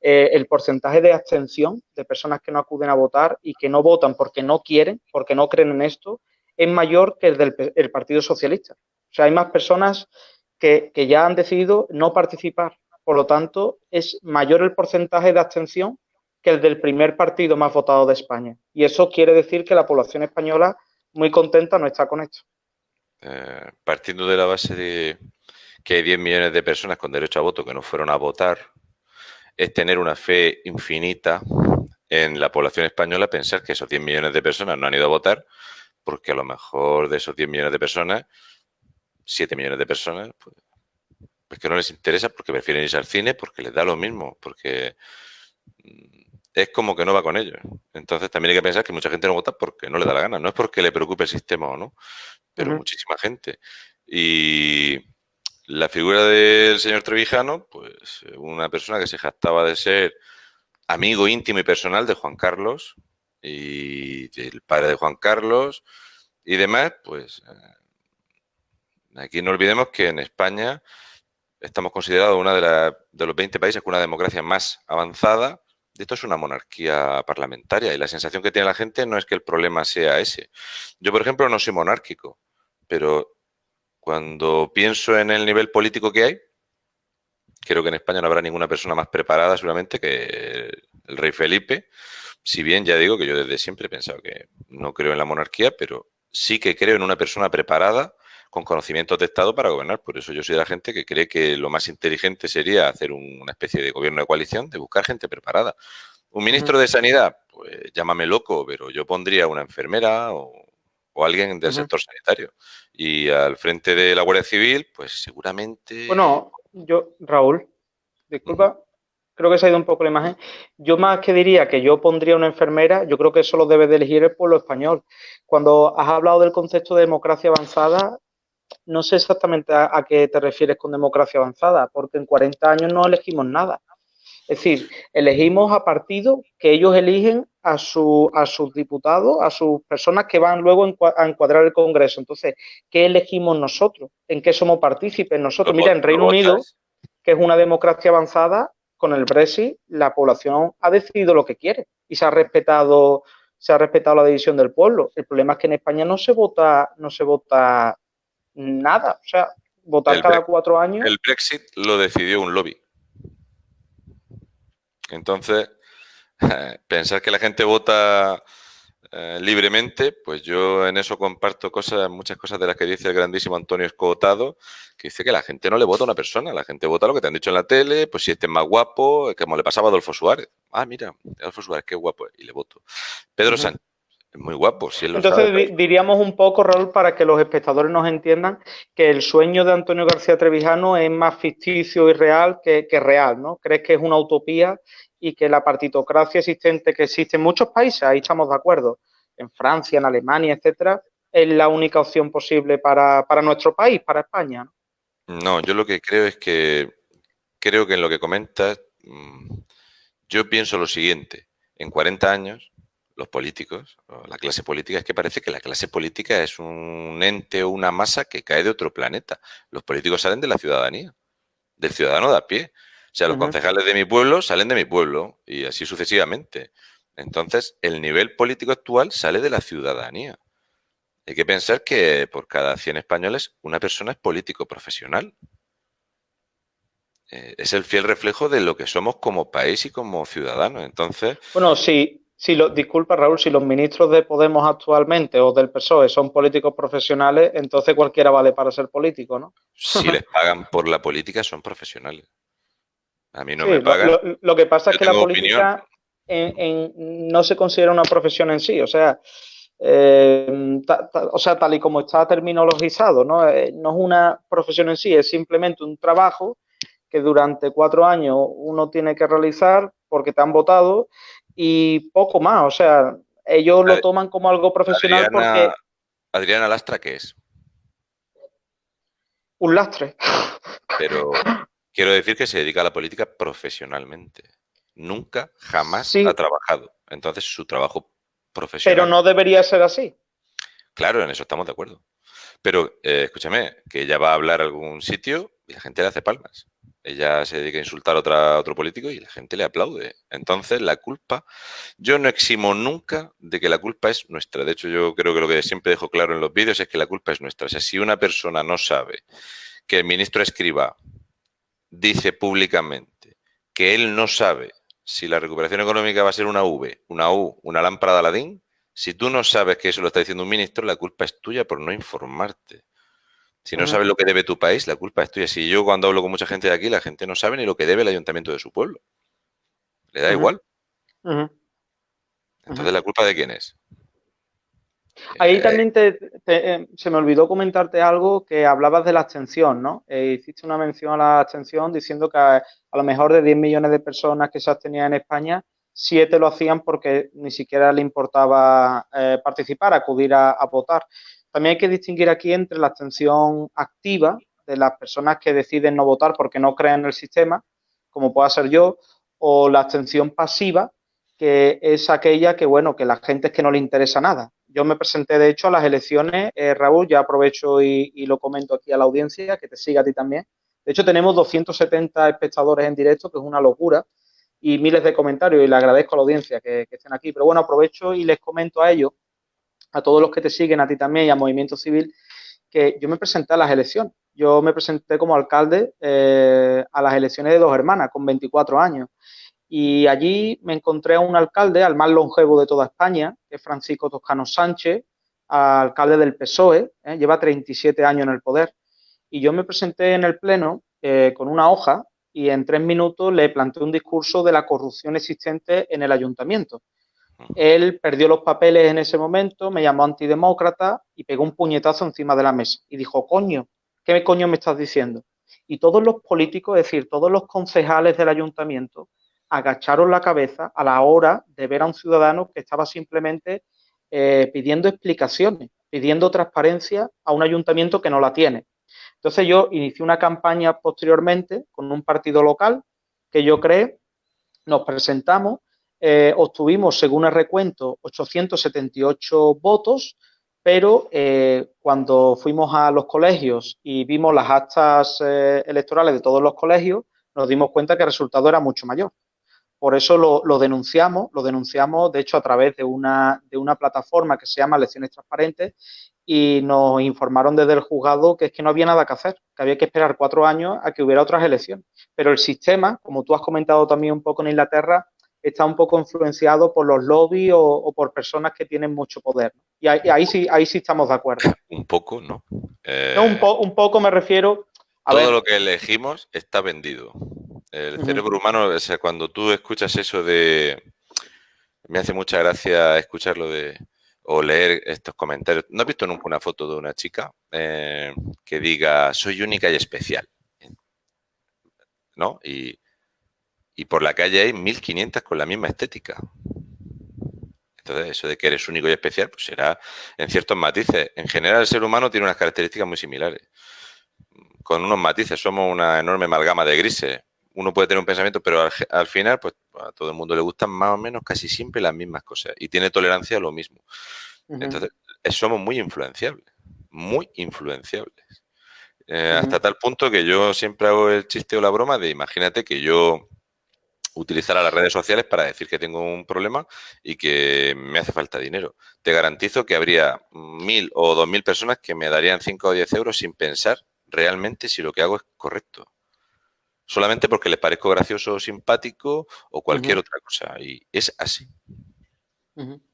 A: eh, el porcentaje de abstención de personas que no acuden a votar y que no votan porque no quieren, porque no creen en esto, es mayor que el del Partido Socialista. O sea, hay más personas que, ya han decidido no participar. Por lo tanto, es mayor el porcentaje de abstención que el del primer partido más votado de España. Y eso quiere decir que la población española muy contenta no está con esto.
B: Eh, partiendo de la base de que hay 10 millones de personas con derecho a voto que no fueron a votar, es tener una fe infinita en la población española pensar que esos 10 millones de personas no han ido a votar porque a lo mejor de esos 10 millones de personas, 7 millones de personas, pues, pues, que no les interesa porque prefieren irse al cine, porque les da lo mismo, porque mm, es como que no va con ellos. Entonces también hay que pensar que mucha gente no vota porque no le da la gana, no es porque le preocupe el sistema o no, pero muchísima gente. Y la figura del señor Trevijano, pues una persona que se jactaba de ser amigo íntimo y personal de Juan Carlos y del padre de Juan Carlos y demás, pues eh, aquí no olvidemos que en España estamos considerados uno de, de los 20 países con una democracia más avanzada. Esto es una monarquía parlamentaria y la sensación que tiene la gente no es que el problema sea ese. Yo, por ejemplo, no soy monárquico, pero cuando pienso en el nivel político que hay, creo que en España no habrá ninguna persona más preparada seguramente que el rey Felipe, si bien ya digo que yo desde siempre he pensado que no creo en la monarquía, pero sí que creo en una persona preparada con conocimientos de Estado para gobernar. Por eso yo soy de la gente que cree que lo más inteligente sería hacer una especie de gobierno de coalición, de buscar gente preparada. Un ministro de Sanidad, pues llámame loco, pero yo pondría una enfermera o, alguien del sector sanitario. Y al frente de la Guardia Civil, pues seguramente...
A: Bueno, yo, Raúl, disculpa, creo que se ha ido un poco la imagen. Yo más que diría que yo pondría una enfermera, yo creo que eso lo debe de elegir el pueblo español. Cuando has hablado del concepto de democracia avanzada, no sé exactamente a, qué te refieres con democracia avanzada, porque en 40 años no elegimos nada. Es decir, elegimos a partidos que ellos eligen a, su, a sus diputados, a sus personas que van luego a encuadrar el Congreso. Entonces, ¿qué elegimos nosotros? ¿En qué somos partícipes nosotros? Mira, en Reino Unido, que es una democracia avanzada, con el Brexit la población ha decidido lo que quiere y se ha respetado se ha respetado la decisión del pueblo. El problema es que en España no se vota no se vota nada, o sea, votar cada cuatro años.
B: El Brexit lo decidió un lobby. Entonces, pensar que la gente vota eh, libremente, pues yo en eso comparto cosas, muchas cosas de las que dice el grandísimo Antonio Escotado, que dice que la gente no le vota a una persona, la gente vota lo que te han dicho en la tele, pues si este es más guapo, como le pasaba a Adolfo Suárez. Ah, mira, Adolfo Suárez, qué guapo, y le voto. Pedro Sánchez, es muy guapo. Si
A: Entonces pues. diríamos un poco, Raúl, para que los espectadores nos entiendan, que el sueño de Antonio García Trevijano es más ficticio y real que, que real, ¿no? ¿Crees que es una utopía y que la partitocracia existente que existe en muchos países, ahí estamos de acuerdo, en Francia, en Alemania, etcétera, es la única opción posible para, nuestro país, para España.
B: ¿no? yo lo que creo es que creo que en lo que comentas, mm, yo pienso lo siguiente, en 40 años los políticos, la clase política, es que parece que la clase política es un ente o una masa que cae de otro planeta. Los políticos salen de la ciudadanía, del ciudadano de a pie. O sea, los concejales de mi pueblo salen de mi pueblo y así sucesivamente. Entonces, el nivel político actual sale de la ciudadanía. Hay que pensar que por cada 100 españoles una persona es político profesional. Eh, es el fiel reflejo de lo que somos como país y como ciudadanos. Entonces...
A: Bueno, sí, si lo, disculpa Raúl, si los ministros de Podemos actualmente o del PSOE son políticos profesionales, entonces cualquiera vale para ser político, ¿no?
B: Si les pagan por la política, son profesionales. A mí no me pagan.
A: Lo, que pasa es que la política no se considera una profesión en sí, o sea, eh, o sea, tal y como está terminologizado, ¿no? Eh, no es una profesión en sí, es simplemente un trabajo que durante cuatro años uno tiene que realizar porque te han votado y poco más, o sea, ellos lo toman como algo profesional porque...
B: Adriana Lastra, ¿qué es?
A: Un lastre.
B: Pero quiero decir que se dedica a la política profesionalmente. Nunca, jamás ha trabajado. Entonces, su trabajo profesional...
A: Pero no debería ser así.
B: Claro, en eso estamos de acuerdo. Pero, eh, escúchame, que ella va a hablar a algún sitio y la gente le hace palmas. Ella se dedica a insultar a, otra, otro político y la gente le aplaude. Entonces, la culpa, yo no eximo nunca de que la culpa es nuestra. De hecho, yo creo que lo que siempre dejo claro en los vídeos es que la culpa es nuestra. O sea, si una persona no sabe que el ministro escriba dice públicamente que él no sabe si la recuperación económica va a ser una V, una U, una lámpara de Aladín, si tú no sabes que eso lo está diciendo un ministro, la culpa es tuya por no informarte. Si no sabes lo que debe tu país, la culpa es tuya. Si yo cuando hablo con mucha gente de aquí, la gente no sabe ni lo que debe el ayuntamiento de su pueblo. Le da igual. Entonces, ¿la culpa de quién es?
A: Ahí eh, también eh, se me olvidó comentarte algo que hablabas de la abstención, ¿no? Eh, hiciste una mención a la abstención diciendo que a, lo mejor de 10 millones de personas que se abstenían en España, 7 lo hacían porque ni siquiera le importaba participar, acudir a, votar. También hay que distinguir aquí entre la abstención activa de las personas que deciden no votar porque no creen en el sistema, como pueda ser yo, o la abstención pasiva, que es aquella que, bueno, que la gente es que no le interesa nada yo me presenté, de hecho, a las elecciones, eh, Raúl, ya aprovecho y, lo comento aquí a la audiencia, que te siga a ti también. De hecho, tenemos 270 espectadores en directo, que es una locura, y miles de comentarios, y le agradezco a la audiencia que, estén aquí. Pero bueno, aprovecho y les comento a ellos, a todos los que te siguen, a ti también y a Movimiento Civil, que yo me presenté a las elecciones. Yo me presenté como alcalde eh, a las elecciones de dos hermanas, con 24 años. Y allí me encontré a un alcalde, al más longevo de toda España, que es Francisco Toscano Sánchez, alcalde del PSOE, ¿eh? lleva 37 años en el poder. Y yo me presenté en el Pleno eh, con una hoja y en tres minutos le planteé un discurso de la corrupción existente en el ayuntamiento. Él perdió los papeles en ese momento, me llamó antidemócrata y pegó un puñetazo encima de la mesa y dijo, coño, ¿qué coño me estás diciendo? Y todos los políticos, es decir, todos los concejales del ayuntamiento, agacharon la cabeza a la hora de ver a un ciudadano que estaba simplemente eh, pidiendo explicaciones, pidiendo transparencia a un ayuntamiento que no la tiene. Entonces yo inicié una campaña posteriormente con un partido local que yo creé, nos presentamos, eh, obtuvimos, según el recuento, 878 votos, pero eh, cuando fuimos a los colegios y vimos las actas electorales de todos los colegios, nos dimos cuenta que el resultado era mucho mayor. Por eso lo, denunciamos, lo denunciamos de hecho a través de una, de una plataforma que se llama Elecciones Transparentes y nos informaron desde el juzgado que es que no había nada que hacer, que había que esperar cuatro años a que hubiera otras elecciones. Pero el sistema, como tú has comentado también un poco en Inglaterra, está un poco influenciado por los lobbies o, por personas que tienen mucho poder. Y ahí, sí, ahí sí estamos de acuerdo.
B: Un poco, ¿no?
A: no un, un poco me refiero
B: todo lo que elegimos está vendido. El cerebro humano, o sea, cuando tú escuchas eso de... Me hace mucha gracia escucharlo de... o leer estos comentarios. ¿No has visto nunca una foto de una chica eh, que diga, soy única y especial? ¿No? Y, y por la calle hay 1500 con la misma estética. Entonces, eso de que eres único y especial, pues será en ciertos matices. En general, el ser humano tiene unas características muy similares con unos matices, somos una enorme amalgama de grises. Uno puede tener un pensamiento, pero al, final, pues a todo el mundo le gustan más o menos casi siempre las mismas cosas y tiene tolerancia a lo mismo. Entonces, eh, somos muy influenciables, muy influenciables. Eh, hasta tal punto que yo siempre hago el chiste o la broma de imagínate que yo utilizara las redes sociales para decir que tengo un problema y que me hace falta dinero. Te garantizo que habría mil o dos mil personas que me darían cinco o diez euros sin pensar realmente si lo que hago es correcto. Solamente porque le parezco gracioso o simpático o cualquier otra cosa. Y es así.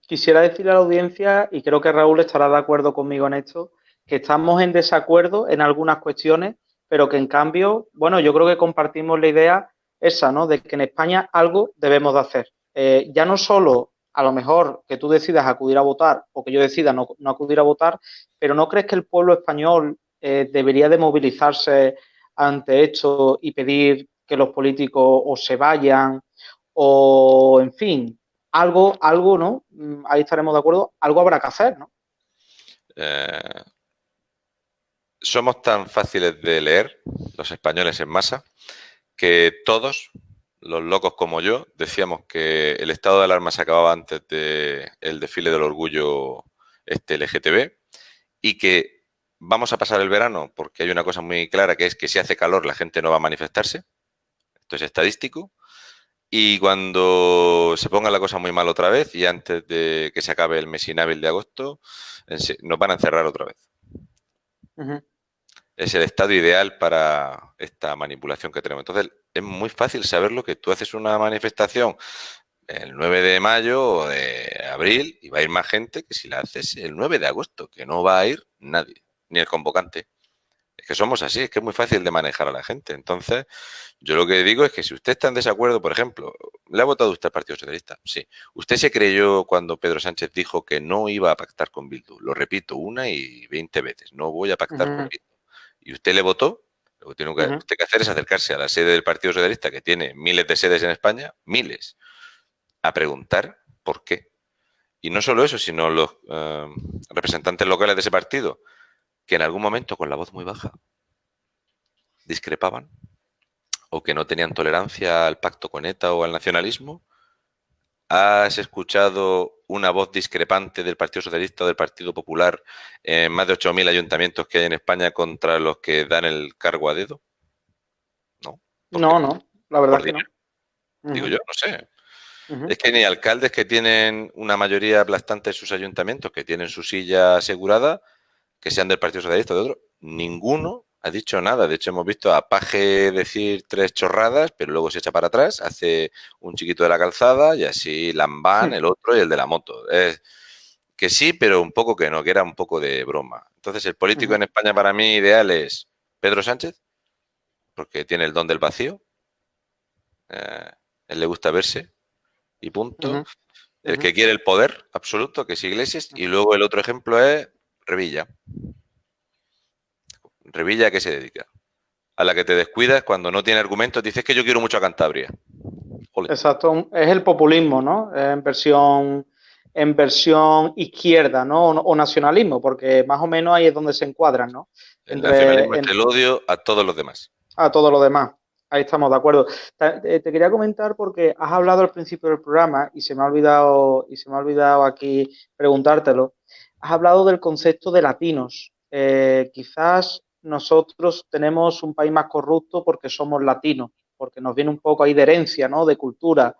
A: Quisiera decirle a la audiencia, y creo que Raúl estará de acuerdo conmigo en esto, que estamos en desacuerdo en algunas cuestiones, pero que en cambio, bueno, yo creo que compartimos la idea esa, ¿no? De que en España algo debemos de hacer. Eh, ya no solo a lo mejor que tú decidas acudir a votar o que yo decida no, no acudir a votar, pero ¿no crees que el pueblo español eh, debería de movilizarse ante esto y pedir que los políticos o se vayan o, en fin, algo, algo, ¿no? Mm, ahí estaremos de acuerdo, algo habrá que hacer, ¿no?
B: Eh, somos tan fáciles de leer, los españoles en masa, que todos, los locos como yo, decíamos que el estado de alarma se acababa antes del desfile del orgullo este LGTB y que vamos a pasar el verano porque hay una cosa muy clara que es que si hace calor la gente no va a manifestarse. Esto es estadístico. Y cuando se ponga la cosa muy mal otra vez y antes de que se acabe el mes inhábil de agosto, nos van a encerrar otra vez. Es el estado ideal para esta manipulación que tenemos. Entonces, es muy fácil saberlo que tú haces una manifestación el 9 de mayo o de abril y va a ir más gente que si la haces el 9 de agosto, que no va a ir nadie, ni el convocante. Es que somos así, es que es muy fácil de manejar a la gente. Entonces, yo lo que digo es que si usted está en desacuerdo, por ejemplo, ¿le ha votado usted al Partido Socialista? Sí. ¿Usted se creyó cuando Pedro Sánchez dijo que no iba a pactar con Bildu? Lo repito una y veinte veces, no voy a pactar con Bildu. ¿Y usted le votó? Lo que tiene usted que hacer es acercarse a la sede del Partido Socialista, que tiene miles de sedes en España, miles, a preguntar por qué. Y no solo eso, sino los eh, representantes locales de ese partido, que en algún momento con la voz muy baja discrepaban o que no tenían tolerancia al pacto con ETA o al nacionalismo. ¿Has escuchado una voz discrepante del Partido Socialista o del Partido Popular en más de 8.000 ayuntamientos que hay en España contra los que dan el cargo a dedo?
A: No. No, no, la verdad que no.
B: Digo yo, no sé. Es que ni alcaldes que tienen una mayoría aplastante en sus ayuntamientos, que tienen su silla asegurada, que sean del Partido Socialista o de otro, ninguno ha dicho nada. De hecho, hemos visto a Paje decir tres chorradas, pero luego se echa para atrás, hace un chiquito de la calzada y así Lambán, el otro y el de la moto. Es que sí, pero un poco que no, que era un poco de broma. Entonces, el político en España para mí ideal es Pedro Sánchez, porque tiene el don del vacío. Eh, él le gusta verse y punto. El que quiere el poder absoluto, que es Iglesias. Y luego el otro ejemplo es Revilla. Revilla, ¿a qué se dedica? A la que te descuidas cuando no tiene argumentos, dices que yo quiero mucho a Cantabria.
A: Exacto, es el populismo, ¿no? En versión, en versión izquierda, ¿no? O, nacionalismo, porque más o menos ahí es donde se encuadran, ¿no?
B: El nacionalismo es el odio a todos los demás.
A: A todos los demás. Ahí estamos de acuerdo. Te, te, quería comentar porque has hablado al principio del programa y se me ha olvidado y se me ha olvidado aquí preguntártelo has hablado del concepto de latinos. Eh, quizás nosotros tenemos un país más corrupto porque somos latinos, porque nos viene un poco ahí de herencia, ¿no? De cultura.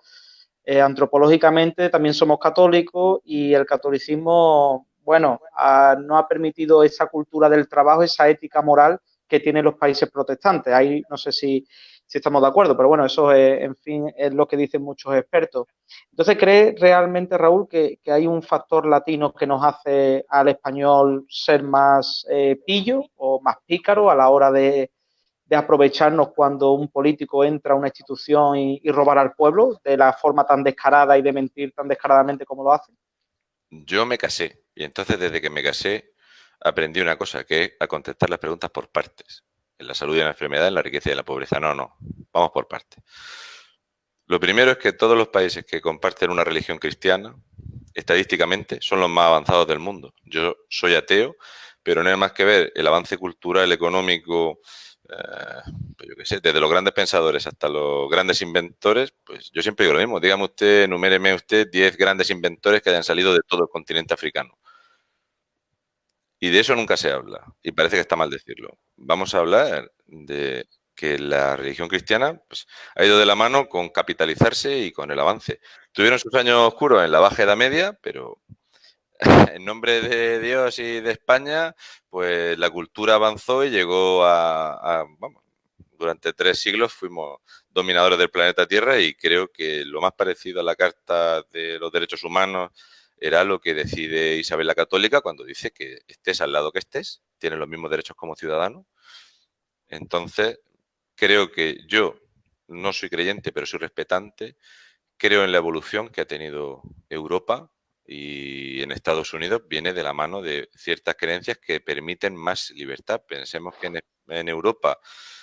A: Eh, antropológicamente también somos católicos y el catolicismo, bueno, no ha permitido esa cultura del trabajo, esa ética moral que tienen los países protestantes. Ahí no sé si si estamos de acuerdo, pero bueno, eso es, en fin, es lo que dicen muchos expertos. Entonces, ¿cree realmente, Raúl, que, hay un factor latino que nos hace al español ser más eh, pillo o más pícaro a la hora de, aprovecharnos cuando un político entra a una institución y, y, robar al pueblo de la forma tan descarada y de mentir tan descaradamente como lo hace?
B: Yo me casé y entonces desde que me casé aprendí una cosa, que es a contestar las preguntas por partes en la salud y en la enfermedad, en la riqueza y en la pobreza. No, no, vamos por partes. Lo primero es que todos los países que comparten una religión cristiana, estadísticamente, son los más avanzados del mundo. Yo soy ateo, pero no hay más que ver el avance cultural, económico, eh, pues yo qué sé, desde los grandes pensadores hasta los grandes inventores, pues yo siempre digo lo mismo. Dígame usted, numéreme usted 10 grandes inventores que hayan salido de todo el continente africano. Y de eso nunca se habla, y parece que está mal decirlo. Vamos a hablar de que la religión cristiana pues, ha ido de la mano con capitalizarse y con el avance. Tuvieron sus años oscuros en la Baja Edad Media, pero en nombre de Dios y de España, pues la cultura avanzó y llegó a, a vamos, durante tres siglos fuimos dominadores del planeta Tierra y creo que lo más parecido a la Carta de los Derechos Humanos era lo que decide Isabel la Católica cuando dice que estés al lado que estés, tienes los mismos derechos como ciudadano. Entonces, creo que yo no soy creyente, pero soy respetante. Creo en la evolución que ha tenido Europa y en Estados Unidos viene de la mano de ciertas creencias que permiten más libertad. Pensemos que en, Europa,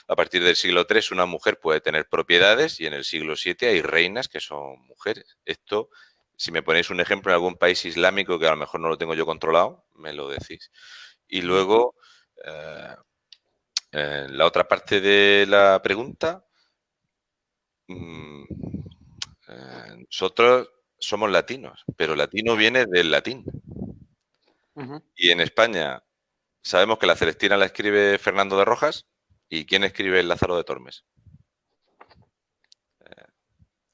B: a partir del siglo III, una mujer puede tener propiedades y en el siglo VII hay reinas que son mujeres. Esto si me ponéis un ejemplo en algún país islámico que a lo mejor no lo tengo yo controlado, me lo decís. Y luego, eh, la otra parte de la pregunta, mm, eh, nosotros somos latinos, pero latino viene del latín. Y en España sabemos que la Celestina la escribe Fernando de Rojas y ¿quién escribe el Lázaro de Tormes? Eh,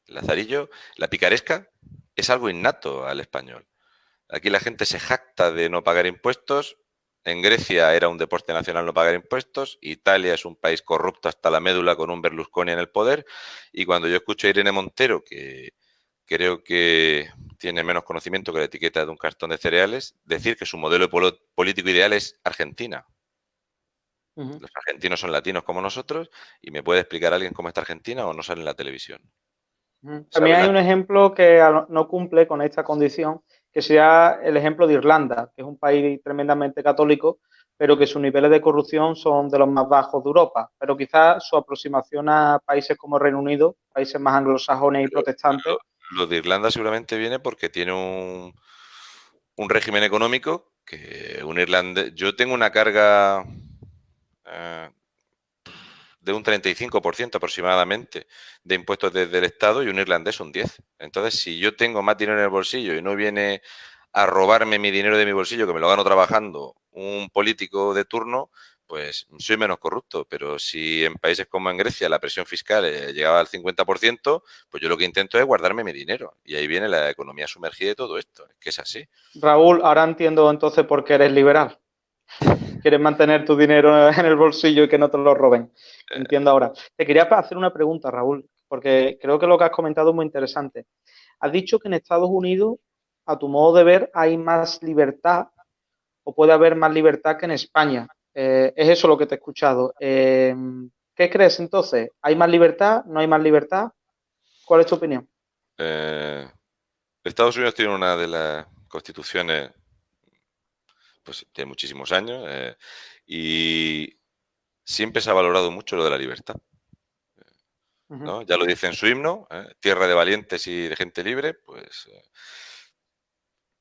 B: Lazarillo, la picaresca, es algo innato al español. Aquí la gente se jacta de no pagar impuestos, En Grecia era un deporte nacional no pagar impuestos, Italia es un país corrupto hasta la médula con un Berlusconi en el poder, y cuando yo escucho a Irene Montero, que creo que tiene menos conocimiento que la etiqueta de un cartón de cereales, decir que su modelo político ideal es Argentina. Los argentinos son latinos como nosotros, y me puede explicar alguien cómo está Argentina o no sale en la televisión.
A: También hay un ejemplo que no cumple con esta condición, que sea el ejemplo de Irlanda, que es un país tremendamente católico, pero que sus niveles de corrupción son de los más bajos de Europa. Pero quizás su aproximación a países como Reino Unido, países más anglosajones y protestantes.
B: Lo, de Irlanda seguramente viene porque tiene un, un régimen económico que un irlandés. Yo tengo una carga eh, de un 35% aproximadamente de impuestos desde el Estado y un irlandés un 10%. Entonces, si yo tengo más dinero en el bolsillo y no viene a robarme mi dinero de mi bolsillo, que me lo gano trabajando, un político de turno, pues soy menos corrupto. Pero si en países como en Grecia la presión fiscal eh, llegaba al 50%, pues yo lo que intento es guardarme mi dinero. Y ahí viene la economía sumergida de todo esto. Es que es así.
A: Raúl, ahora entiendo entonces por qué eres liberal quieres mantener tu dinero en el bolsillo y que no te lo roben. Entiendo ahora. Te quería hacer una pregunta, Raúl, porque creo que lo que has comentado es muy interesante. Has dicho que en Estados Unidos, a tu modo de ver, hay más libertad o puede haber más libertad que en España. Eh, es eso lo que te he escuchado. Eh, ¿Qué crees entonces? ¿Hay más libertad? ¿No hay más libertad? ¿Cuál es tu opinión?
B: Eh, Estados Unidos tiene una de las constituciones pues tiene muchísimos años eh, y siempre se ha valorado mucho lo de la libertad. Ya lo dice en su himno, ¿eh? tierra de valientes y de gente libre, pues eh,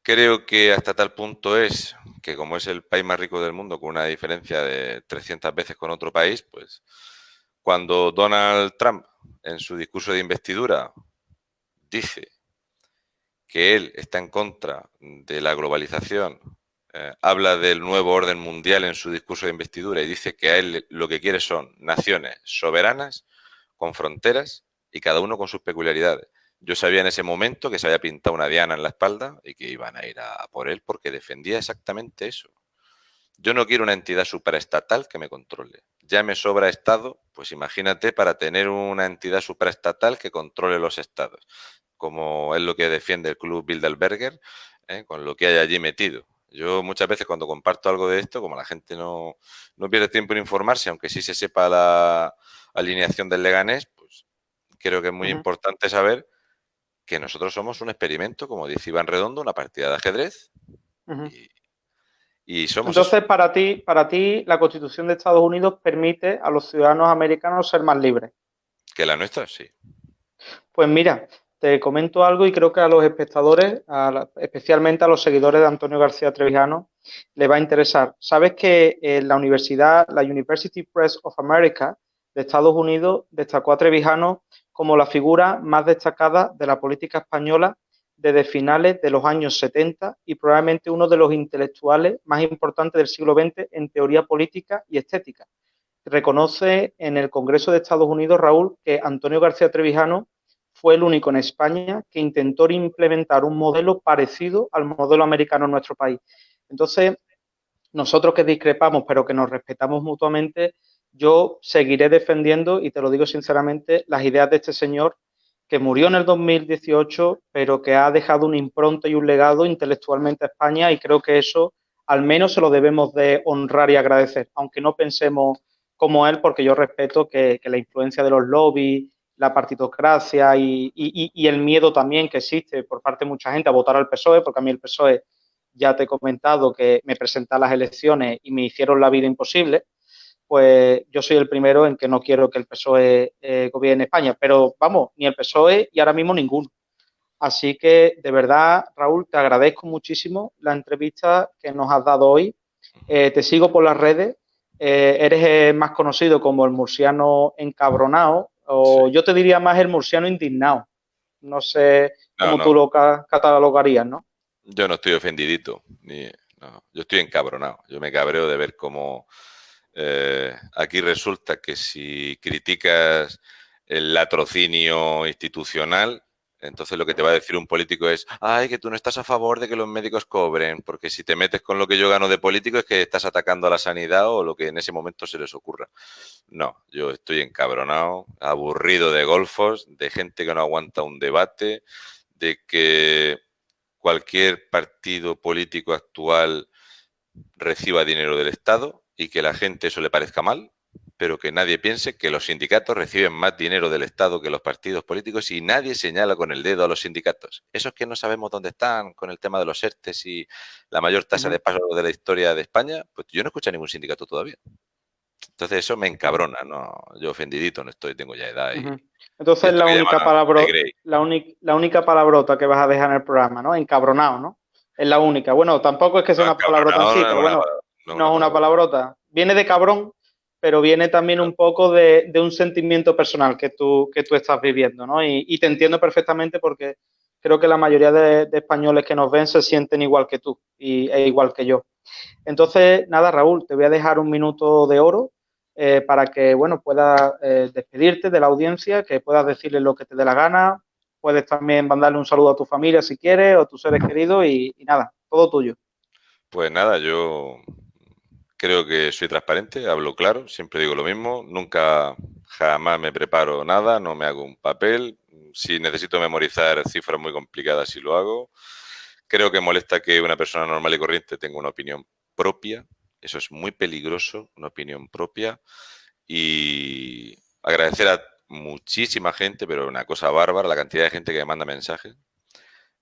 B: creo que hasta tal punto es que como es el país más rico del mundo, con una diferencia de 300 veces con otro país, pues cuando Donald Trump en su discurso de investidura dice que él está en contra de la globalización eh, habla del nuevo orden mundial en su discurso de investidura y dice que a él lo que quiere son naciones soberanas, con fronteras y cada uno con sus peculiaridades. Yo sabía en ese momento que se había pintado una diana en la espalda y que iban a ir a por él porque defendía exactamente eso. Yo no quiero una entidad superestatal que me controle. Ya me sobra Estado, pues imagínate para tener una entidad superestatal que controle los Estados, como es lo que defiende el Club Bilderberger, ¿eh? con lo que hay allí metido. Yo muchas veces cuando comparto algo de esto, como la gente no, pierde tiempo en informarse, aunque sí se sepa la alineación del Leganés, pues creo que es muy importante saber que nosotros somos un experimento, como dice Iván Redondo, una partida de ajedrez. y, somos
A: Entonces, para ti, para ti, la Constitución de Estados Unidos permite a los ciudadanos americanos ser más libres.
B: Que la nuestra, sí.
A: Pues mira, te comento algo y creo que a los espectadores, especialmente a los seguidores de Antonio García Trevijano, les va a interesar. Sabes que en la universidad, la University Press of America de Estados Unidos, destacó a Trevijano como la figura más destacada de la política española desde finales de los años 70 y probablemente uno de los intelectuales más importantes del siglo XX en teoría política y estética. Reconoce en el Congreso de Estados Unidos, Raúl, que Antonio García Trevijano fue el único en España que intentó implementar un modelo parecido al modelo americano en nuestro país. Entonces, nosotros que discrepamos, pero que nos respetamos mutuamente, yo seguiré defendiendo, y te lo digo sinceramente, las ideas de este señor que murió en el 2018, pero que ha dejado una impronta y un legado intelectualmente a España, y creo que eso al menos se lo debemos de honrar y agradecer, aunque no pensemos como él, porque yo respeto que la influencia de los lobbies la partitocracia y, el miedo también que existe por parte de mucha gente a votar al PSOE, porque a mí el PSOE ya te he comentado que me presenté a las elecciones y me hicieron la vida imposible, pues yo soy el primero en que no quiero que el PSOE eh, gobierne España, pero vamos, ni el PSOE y ahora mismo ninguno. Así que de verdad, Raúl, te agradezco muchísimo la entrevista que nos has dado hoy. Eh, te sigo por las redes. Eh, eres más conocido como el murciano encabronado o yo te diría más el murciano indignado. No sé cómo tú lo catalogarías, ¿no?
B: Yo no estoy ofendidito, ni, yo estoy encabronado. Yo me cabreo de ver cómo eh, aquí resulta que si criticas el latrocinio institucional, Entonces lo que te va a decir un político es, ay, que tú no estás a favor de que los médicos cobren, porque si te metes con lo que yo gano de político es que estás atacando a la sanidad o lo que en ese momento se les ocurra. No, yo estoy encabronado, aburrido de golfos, de gente que no aguanta un debate, de que cualquier partido político actual reciba dinero del Estado y que la gente eso le parezca mal, pero que nadie piense que los sindicatos reciben más dinero del Estado que los partidos políticos y nadie señala con el dedo a los sindicatos. Esos que no sabemos dónde están con el tema de los ERTES y la mayor tasa de paro de la historia de España, pues yo no escucho a ningún sindicato todavía. Entonces eso me encabrona, ¿no? Yo ofendidito no estoy, tengo ya edad. Y,
A: Entonces la única, palabra, la, la única palabrota que vas a dejar en el programa, ¿no? Encabronado, ¿no? Es la única. Bueno, tampoco es que sea una palabrota así, pero bueno, no, es una palabrota. Viene de cabrón, pero viene también un poco de, un sentimiento personal que tú, que tú estás viviendo, ¿no? Y, te entiendo perfectamente porque creo que la mayoría de, españoles que nos ven se sienten igual que tú y, e igual que yo. Entonces, nada, Raúl, te voy a dejar un minuto de oro eh, para que, bueno, puedas eh, despedirte de la audiencia, que puedas decirle lo que te dé la gana, puedes también mandarle un saludo a tu familia si quieres o a tus seres queridos y nada, todo tuyo.
B: Pues nada, yo Creo que soy transparente, hablo claro, siempre digo lo mismo, nunca jamás me preparo nada, no me hago un papel. Si necesito memorizar cifras muy complicadas, sí lo hago. Creo que molesta que una persona normal y corriente tenga una opinión propia. Eso es muy peligroso, una opinión propia. Y agradecer a muchísima gente, pero una cosa bárbara, la cantidad de gente que me manda mensajes.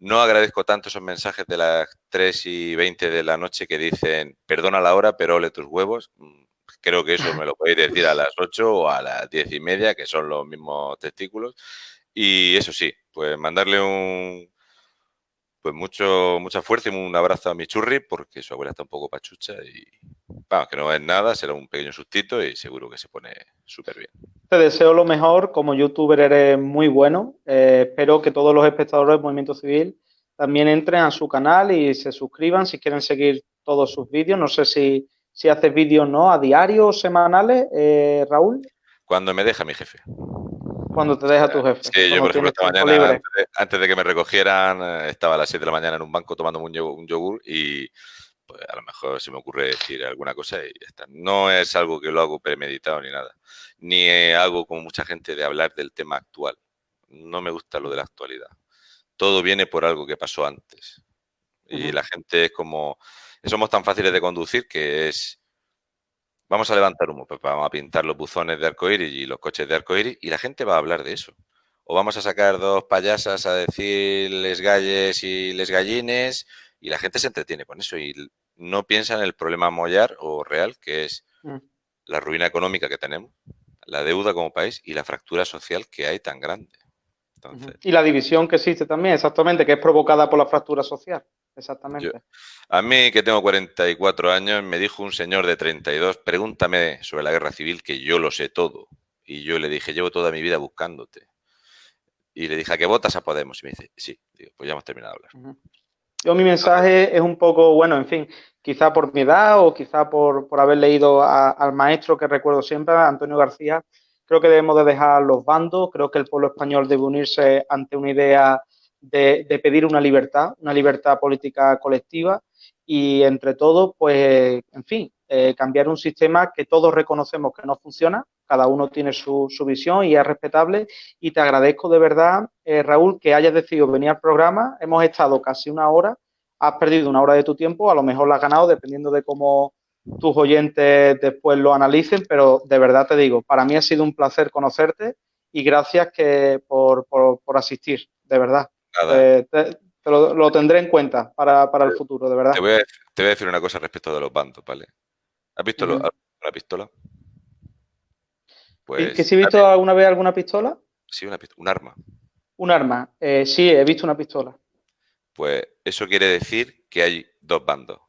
B: No agradezco tanto esos mensajes de las 3 y 20 de la noche que dicen, perdona la hora, pero ole tus huevos. Mm, creo que eso me lo podéis decir a las 8 o a las 10 y media, que son los mismos testículos. Y eso sí, pues mandarle un, pues mucho, mucha fuerza y un abrazo a mi churri, porque su abuela está un poco pachucha y vamos, que no es nada, será un pequeño sustito y seguro que se pone súper bien.
A: Te deseo lo mejor, como youtuber eres muy bueno, eh, espero que todos los espectadores del Movimiento Civil también entren a su canal y se suscriban si quieren seguir todos sus vídeos, no sé si, si haces vídeos no a diario o semanales, eh, Raúl.
B: Cuando me deja mi jefe.
A: Cuando te deja tu jefe.
B: Sí, yo por ejemplo esta mañana, antes de, que me recogieran, eh, estaba a las 7 de la mañana en un banco tomando un yogur, y pues a lo mejor se me ocurre decir alguna cosa y ya está. No es algo que lo hago premeditado ni nada. Ni hago como mucha gente de hablar del tema actual. No me gusta lo de la actualidad. Todo viene por algo que pasó antes. Y la gente es como... Somos tan fáciles de conducir que es Vamos a levantar humo, pues vamos a pintar los buzones de arcoíris y los coches de arcoíris y la gente va a hablar de eso. O vamos a sacar dos payasas a decir les galles y les gallines y la gente se entretiene con eso y no piensa en el problema mollar o real que es mm. la ruina económica que tenemos, la deuda como país y la fractura social que hay tan grande.
A: Y la división que existe también, exactamente, que es provocada por la fractura social. Exactamente.
B: a mí, que tengo 44 años, me dijo un señor de 32, pregúntame sobre la guerra civil, que yo lo sé todo. Y yo le dije, llevo toda mi vida buscándote. Y le dije, ¿a qué votas a Podemos? Y me dice, sí, digo, pues ya hemos terminado de hablar.
A: Yo mi mensaje es un poco, bueno, en fin, quizá por mi edad o quizá por, haber leído al maestro que recuerdo siempre, Antonio García, creo que debemos de dejar los bandos, creo que el pueblo español debe unirse ante una idea de, pedir una libertad, una libertad política colectiva. Y entre todos, pues, en fin, eh, cambiar un sistema que todos reconocemos que no funciona, cada uno tiene su, visión y es respetable. Y te agradezco de verdad, eh, Raúl, que hayas decidido venir al programa, hemos estado casi una hora, has perdido una hora de tu tiempo, a lo mejor la has ganado dependiendo de cómo tus oyentes después lo analicen, pero de verdad te digo, para mí ha sido un placer conocerte y gracias que por asistir, de verdad. Eh, te, lo, tendré en cuenta para, el futuro, de verdad.
B: Te voy, a, decir una cosa respecto de los bandos, ¿vale? ¿Has visto la pistola?
A: Pues, ¿Que si he visto alguna vez alguna pistola?
B: Sí, una un arma.
A: Un arma. Eh, sí, he visto una pistola.
B: Pues eso quiere decir que hay dos bandos.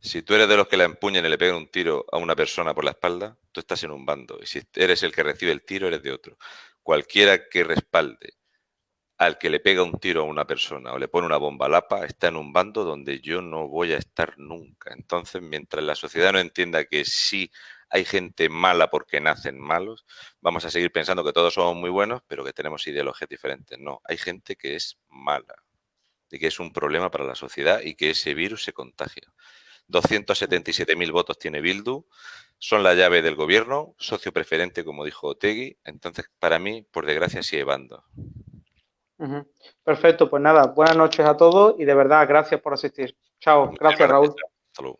B: Si tú eres de los que la empuñan y le pegan un tiro a una persona por la espalda, tú estás en un bando. Y si eres el que recibe el tiro, eres de otro. Cualquiera que respalde al que le pega un tiro a una persona o le pone una bomba a lapa está en un bando donde yo no voy a estar nunca. Entonces, mientras la sociedad no entienda que sí hay gente mala porque nacen malos, vamos a seguir pensando que todos somos muy buenos, pero que tenemos ideologías diferentes. No, hay gente que es mala y que es un problema para la sociedad y que ese virus se contagia. 277.000 votos tiene Bildu, son la llave del gobierno, socio preferente, como dijo Otegui. Entonces, para mí, por desgracia, sigue bando.
A: Perfecto, pues nada, buenas noches a todos y de verdad, gracias por asistir. Chao, gracias, Raúl.
B: Hasta luego.